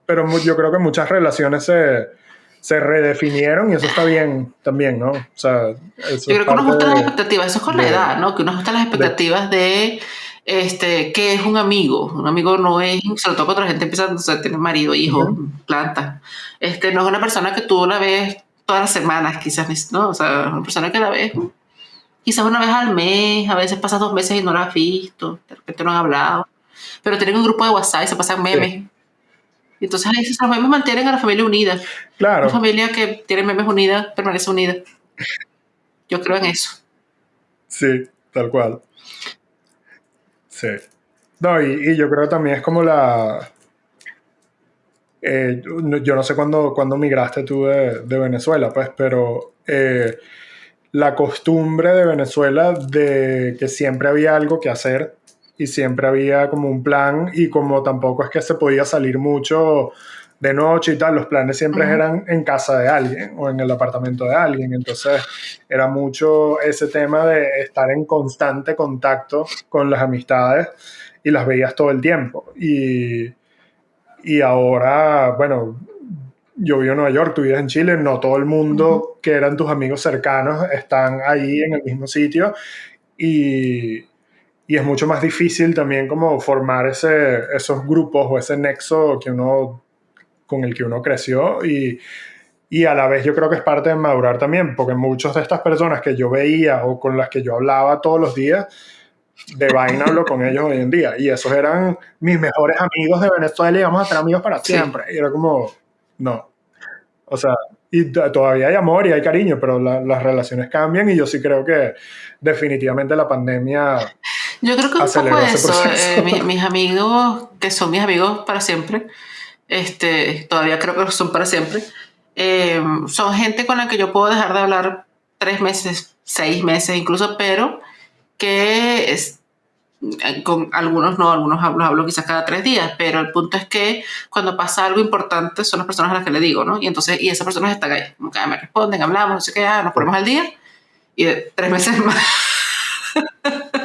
pero yo creo que muchas relaciones se, se redefinieron y eso está bien también, ¿no? O sea, eso Yo creo que uno ajusta las expectativas, eso es con la edad, ¿no? Que uno ajusta las expectativas de, este, qué es un amigo. Un amigo no es, sobre todo cuando la gente empieza a tener marido, hijo, planta. Este, no es una persona que tú la ves todas las semanas, quizás, ¿no? O sea, una persona que la ves quizás una vez al mes, a veces pasas dos meses y no la has visto, de repente no han hablado. Pero tienen un grupo de WhatsApp y se pasan memes. Entonces ahí los memes mantienen a la familia unida. Claro. Una familia que tiene memes unidas permanece unida. Yo creo en eso. Sí, tal cual. Sí. No, y, yo creo que también es como la... Eh, yo no sé cuándo, cuándo migraste tú de, Venezuela, pues, pero eh, la costumbre de Venezuela de que siempre había algo que hacer y siempre había como un plan y como tampoco es que se podía salir mucho de noche y tal, los planes siempre eran en casa de alguien o en el apartamento de alguien, entonces era mucho ese tema de estar en constante contacto con las amistades y las veías todo el tiempo. Y, y ahora, bueno, yo vivo en Nueva York, tú vives en Chile, no todo el mundo que eran tus amigos cercanos están ahí en el mismo sitio. Y y es mucho más difícil también como formar ese, esos grupos o ese nexo que uno, con el que uno creció y, y a la vez yo creo que es parte de madurar también, porque muchas de estas personas que yo veía o con las que yo hablaba todos los días, de vaina hablo con ellos hoy en día. Y esos eran mis mejores amigos de Venezuela y vamos a ser amigos para siempre. Y era como, no. O sea, y todavía hay amor y hay cariño, pero las relaciones cambian y yo sí creo que definitivamente la pandemia yo creo que un poco eso. Eh, mis, amigos, que son mis amigos para siempre, este, todavía creo que son para siempre, eh, son gente con la que yo puedo dejar de hablar tres meses, seis meses incluso, pero que es, con algunos no, algunos hablo, hablo quizás cada tres días, pero el punto es que cuando pasa algo importante son las personas a las que le digo, ¿no? Y entonces, y esas personas están ahí, como que ah, me responden, hablamos, no sé qué, ah, nos ponemos al día, y tres meses más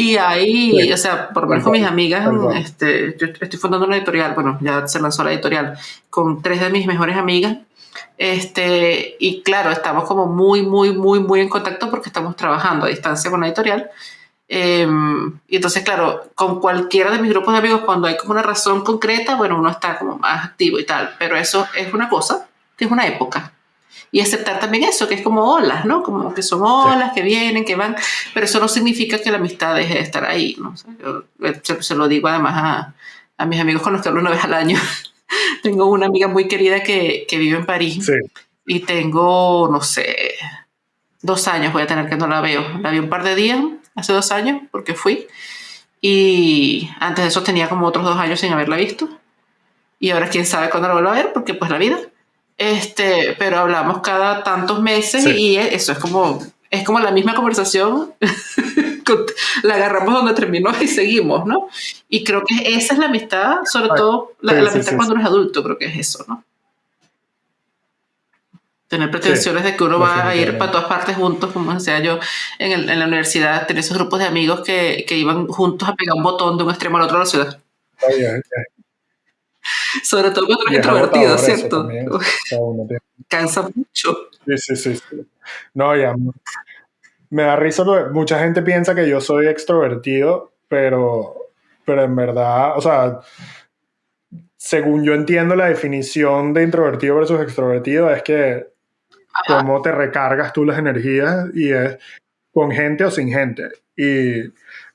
y ahí, o sea, por lo menos con mis amigas, este, yo estoy fundando una editorial, bueno, ya se lanzó la editorial, con tres de mis mejores amigas. Este, y claro, estamos como muy, muy, muy, muy en contacto porque estamos trabajando a distancia con la editorial. Em, y entonces, claro, con cualquiera de mis grupos de amigos, cuando hay como una razón concreta, bueno, uno está como más activo y tal, pero eso es una cosa, que es una época y aceptar también eso, que es como olas, ¿no? Como que son olas que vienen, que van, pero eso no significa que la amistad deje de estar ahí, ¿no? yo eh, se, lo digo además a, a, mis amigos con los que hablo una vez al año. tengo una amiga muy querida que, que vive en París y tengo, no sé, dos años voy a tener que no la veo. La vi un par de días, hace dos años, porque fui. Y antes de eso tenía como otros dos años sin haberla visto. Y ahora quién sabe cuándo la vuelvo a ver, porque pues la vida. Este, pero hablamos cada tantos meses y eso es como, es como la misma conversación, la agarramos donde terminó y seguimos, ¿no? Y creo que esa es la amistad, sobre todo la, amistad cuando uno es adulto, creo que es eso, ¿no? Tener pretensiones de que uno va a ir para todas partes juntos, como decía yo en, el, en la universidad, tener esos grupos de amigos que, que, iban juntos a pegar un botón de un extremo al otro de la ciudad. Sobre todo cuando eres introvertido, ¿cierto? Cansa mucho. Sí, sí, sí, No, ya. Me da risa porque mucha gente piensa que yo soy extrovertido, pero, pero en verdad, o sea, según yo entiendo la definición de introvertido versus extrovertido, es que cómo te recargas tú las energías y es con gente o sin gente. Y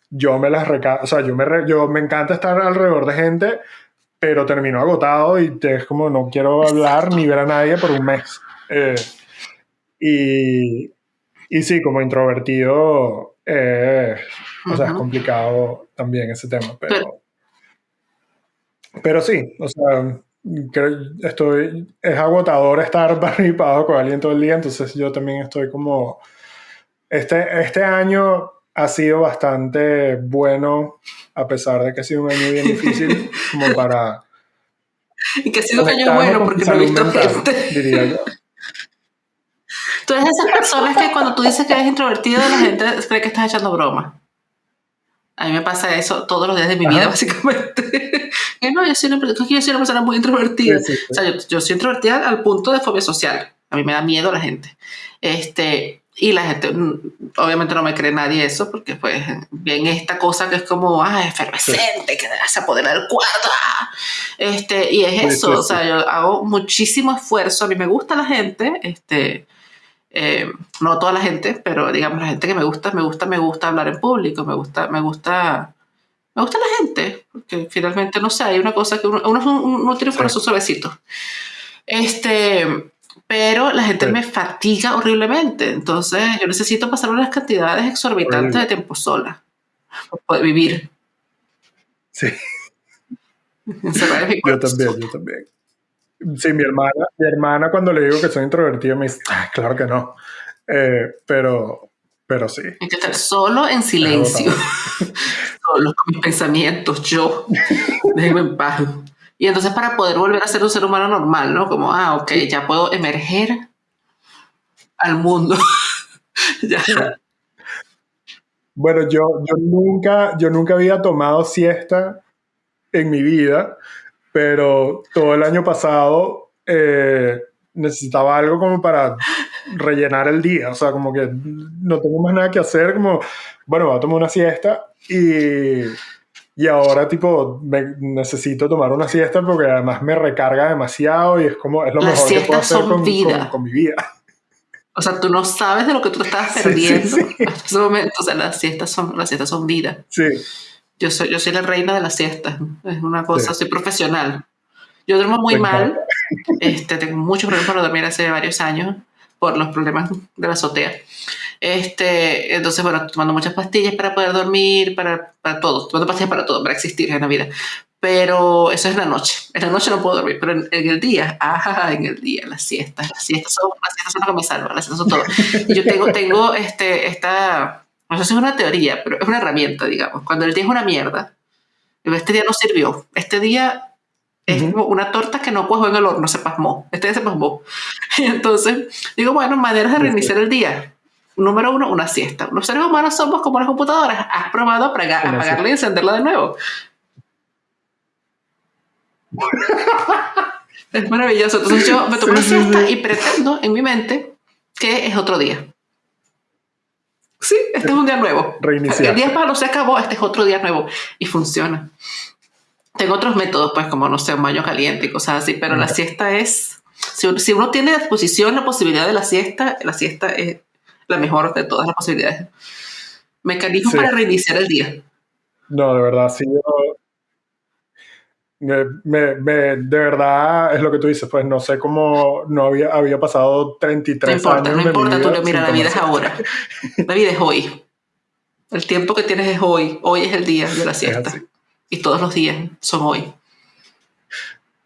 yo me las reca o sea, yo me, yo me encanta estar alrededor de gente, pero termino agotado y es como no quiero hablar ni ver a nadie por un mes. Eh, y, y sí, como introvertido, eh, o sea, es complicado también ese tema, pero, pero, sí, o sea, creo, estoy, es agotador estar participado con alguien todo el día, entonces yo también estoy como, este, este año ha sido bastante bueno, a pesar de que ha sido un año bien difícil, como para... Y que ha sido un año bueno porque no he visto gente. Diría yo. Tú eres de esas personas que cuando tú dices que eres introvertido, la gente cree que estás echando broma. A mí me pasa eso todos los días de mi vida, básicamente. no, yo soy, una, yo soy una persona muy introvertida. O sea, yo, yo, soy introvertida al punto de fobia social. A mí me da miedo la gente. Este, y la gente, mm, obviamente no me cree nadie eso, porque pues bien esta cosa que es como, ah, efervescente, que se apodera del cuarto. Ah. Este, y es eso, o sea, yo hago muchísimo esfuerzo, a mí me gusta la gente, este, eh, no toda la gente, pero digamos la gente que me gusta, me gusta, me gusta hablar en público, me gusta, me gusta, me gusta la gente, porque finalmente, no sé, hay una cosa que uno, uno, uno tiene un corazón suavecito. Este, pero la gente me fatiga horriblemente. Entonces, yo necesito pasar unas cantidades exorbitantes de tiempo sola para poder vivir. Sí. yo también, yo también. Sí, mi hermana, mi hermana cuando le digo que soy introvertido me dice, ah, claro que no. Eh, pero, pero sí. Hay que estar solo en silencio. solo con mis pensamientos, yo. Déjeme en paz. Y entonces para poder volver a ser un ser humano normal, ¿no? Como, ah, ok, ya puedo emerger al mundo. Bueno, yo, yo, nunca, yo nunca había tomado siesta en mi vida, pero todo el año pasado eh, necesitaba algo como para rellenar el día, o sea, como que no tengo más nada que hacer, como, bueno, voy a tomar una siesta y y ahora, tipo, necesito tomar una siesta porque además me recarga demasiado y es como, es lo mejor que puedo hacer con, con, mi vida. O sea, tú no sabes de lo que tú estás perdiendo hasta ese momento. O sea, las siestas son, las siestas son vida. Sí. Yo soy, yo soy la reina de las siestas. Es una cosa, soy profesional. Yo duermo muy mal. Este, tengo muchos problemas para dormir hace varios años por los problemas de la azotea. Este, entonces, bueno, tomando muchas pastillas para poder dormir, para, para todo, tomando pastillas para todo, para existir en la vida. Pero eso es la noche. En la noche no puedo dormir, pero en, el día, ah, en el día, las siestas, las siestas son, las siestas son lo que me salvan, las siestas son todo. Y yo tengo, tengo este, esta, no sé si es una teoría, pero es una herramienta, digamos. Cuando el día es una mierda, este día no sirvió, este día es como una torta que no cuajo en el horno, se pasmó. Este día se pasmó. Y entonces digo, bueno, maneras de reiniciar el día número uno, una siesta. Los seres humanos somos como las computadoras. ¿Has probado apagar, apagarla y encenderla de nuevo? es maravilloso. Entonces yo me tomo una siesta y pretendo en mi mente que es otro día. Sí, este es un día nuevo. Reiniciar. El día malo se acabó, este es otro día nuevo. Y funciona. Tengo otros métodos, pues, como, no sé, un baño caliente y cosas así, pero la siesta es... Si, si uno tiene a disposición la posibilidad de la siesta, la siesta es la mejor de todas las posibilidades. Mecanismo para reiniciar el día. No, de verdad, sí. me, de verdad es lo que tú dices, pues no sé cómo no había, había pasado 33 no importa, años. No importa, tú mira, la vida es ahora. La vida es hoy. El tiempo que tienes es hoy. Hoy es el día de la siesta. Y todos los días son hoy.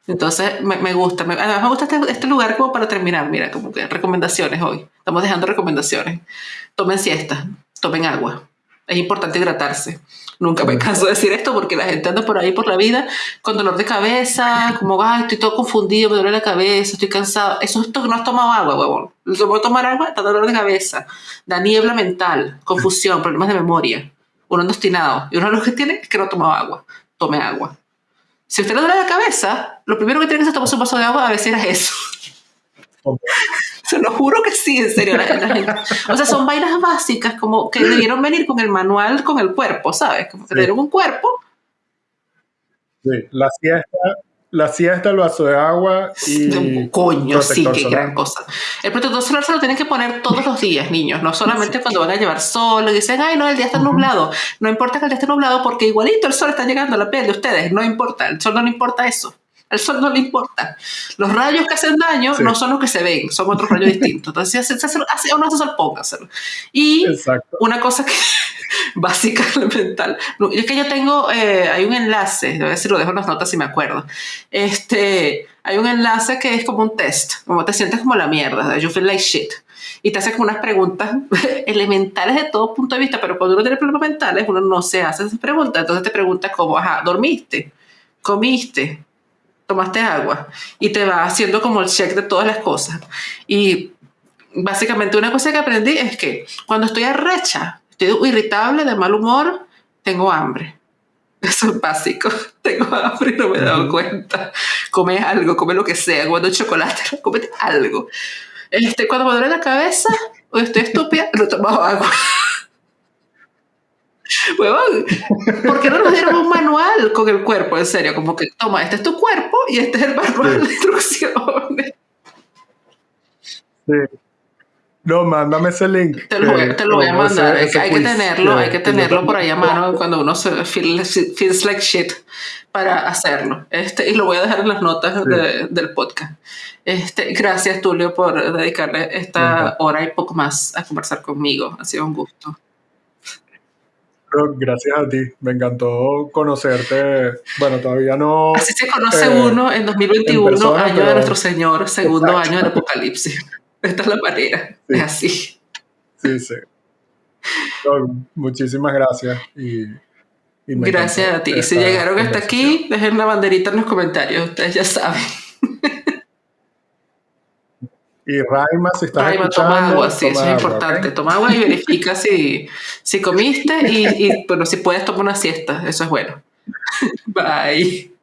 Entonces me, gusta, me, además me gusta este, este, lugar como para terminar, mira, como que recomendaciones hoy. Estamos dejando recomendaciones. Tomen siesta, tomen agua. Es importante hidratarse. Nunca me canso de decir esto porque la gente anda por ahí por la vida con dolor de cabeza, como, ay, estoy todo confundido, me duele la cabeza, estoy cansado. Eso es que no has tomado agua, huevón. El tomar agua está dolor de cabeza, da niebla mental, confusión, problemas de memoria. Uno obstinado y uno de los que tiene es que no toma agua. Tome agua. Si usted le duele la cabeza, lo primero que tiene que hacer es tomar un vaso de agua a si era eso. Se lo juro que sí, en serio. o sea, son vainas básicas como que debieron venir con el manual, con el cuerpo, ¿sabes? Como que dieron un cuerpo. Sí, la siesta, la siesta, el vaso de agua y. Coño, sí, qué gran cosa. El protector solar se lo tienen que poner todos los días, niños, no solamente cuando van a llevar sol y dicen, ay, no, el día está nublado. No importa que el día esté nublado porque igualito el sol está llegando a la piel de ustedes, no importa, el sol no le importa eso. Al sol no le importa. Los rayos que hacen daño no son los que se ven, son otros rayos distintos. Entonces, si hace, hace, uno hace sol. Y una cosa que básica, elemental. Es que yo tengo, eh, hay un enlace, a ver si lo dejo en las notas si me acuerdo. Este, hay un enlace que es como un test, como te sientes como la mierda, you feel like shit. Y te hace como unas preguntas elementales de todo punto de vista, pero cuando uno tiene problemas mentales, uno no se hace esas preguntas. Entonces te preguntas como, ajá, ¿dormiste? ¿Comiste? ¿Tomaste agua? Y te va haciendo como el check de todas las cosas. Y básicamente una cosa que aprendí es que cuando estoy arrecha, estoy irritable, de mal humor, tengo hambre. Eso es básico. Tengo hambre y no me he dado cuenta. Come algo, come lo que sea, cuando chocolate, come algo. Este, cuando me duele la cabeza o estoy estúpida, no tomo agua. Huevón, ¿por qué no nos dieron un manual con el cuerpo? En serio, como que toma, este es tu cuerpo y este es el manual de instrucciones. Sí. No, mándame ese link. Te lo, voy, a mandar. hay que tenerlo, hay que tenerlo por ahí a mano cuando uno se feels like shit para hacerlo. Este, y lo voy a dejar en las notas del podcast. Este, gracias, Tulio, por dedicarle esta hora y poco más a conversar conmigo. Ha sido un gusto. Gracias a ti, me encantó conocerte. Bueno, todavía no. Así se conoce eh, uno en 2021, año de nuestro Señor, segundo año del Apocalipsis. Esta es la manera, es así. Sí, sí. muchísimas gracias y, gracias a ti. Si llegaron hasta aquí, dejen la banderita en los comentarios, ustedes ya saben. Y Raima, si estás Raima, toma agua, sí, eso es importante. Toma agua y verifica si, si comiste y, y, bueno, si puedes tomar una siesta, eso es bueno. Bye.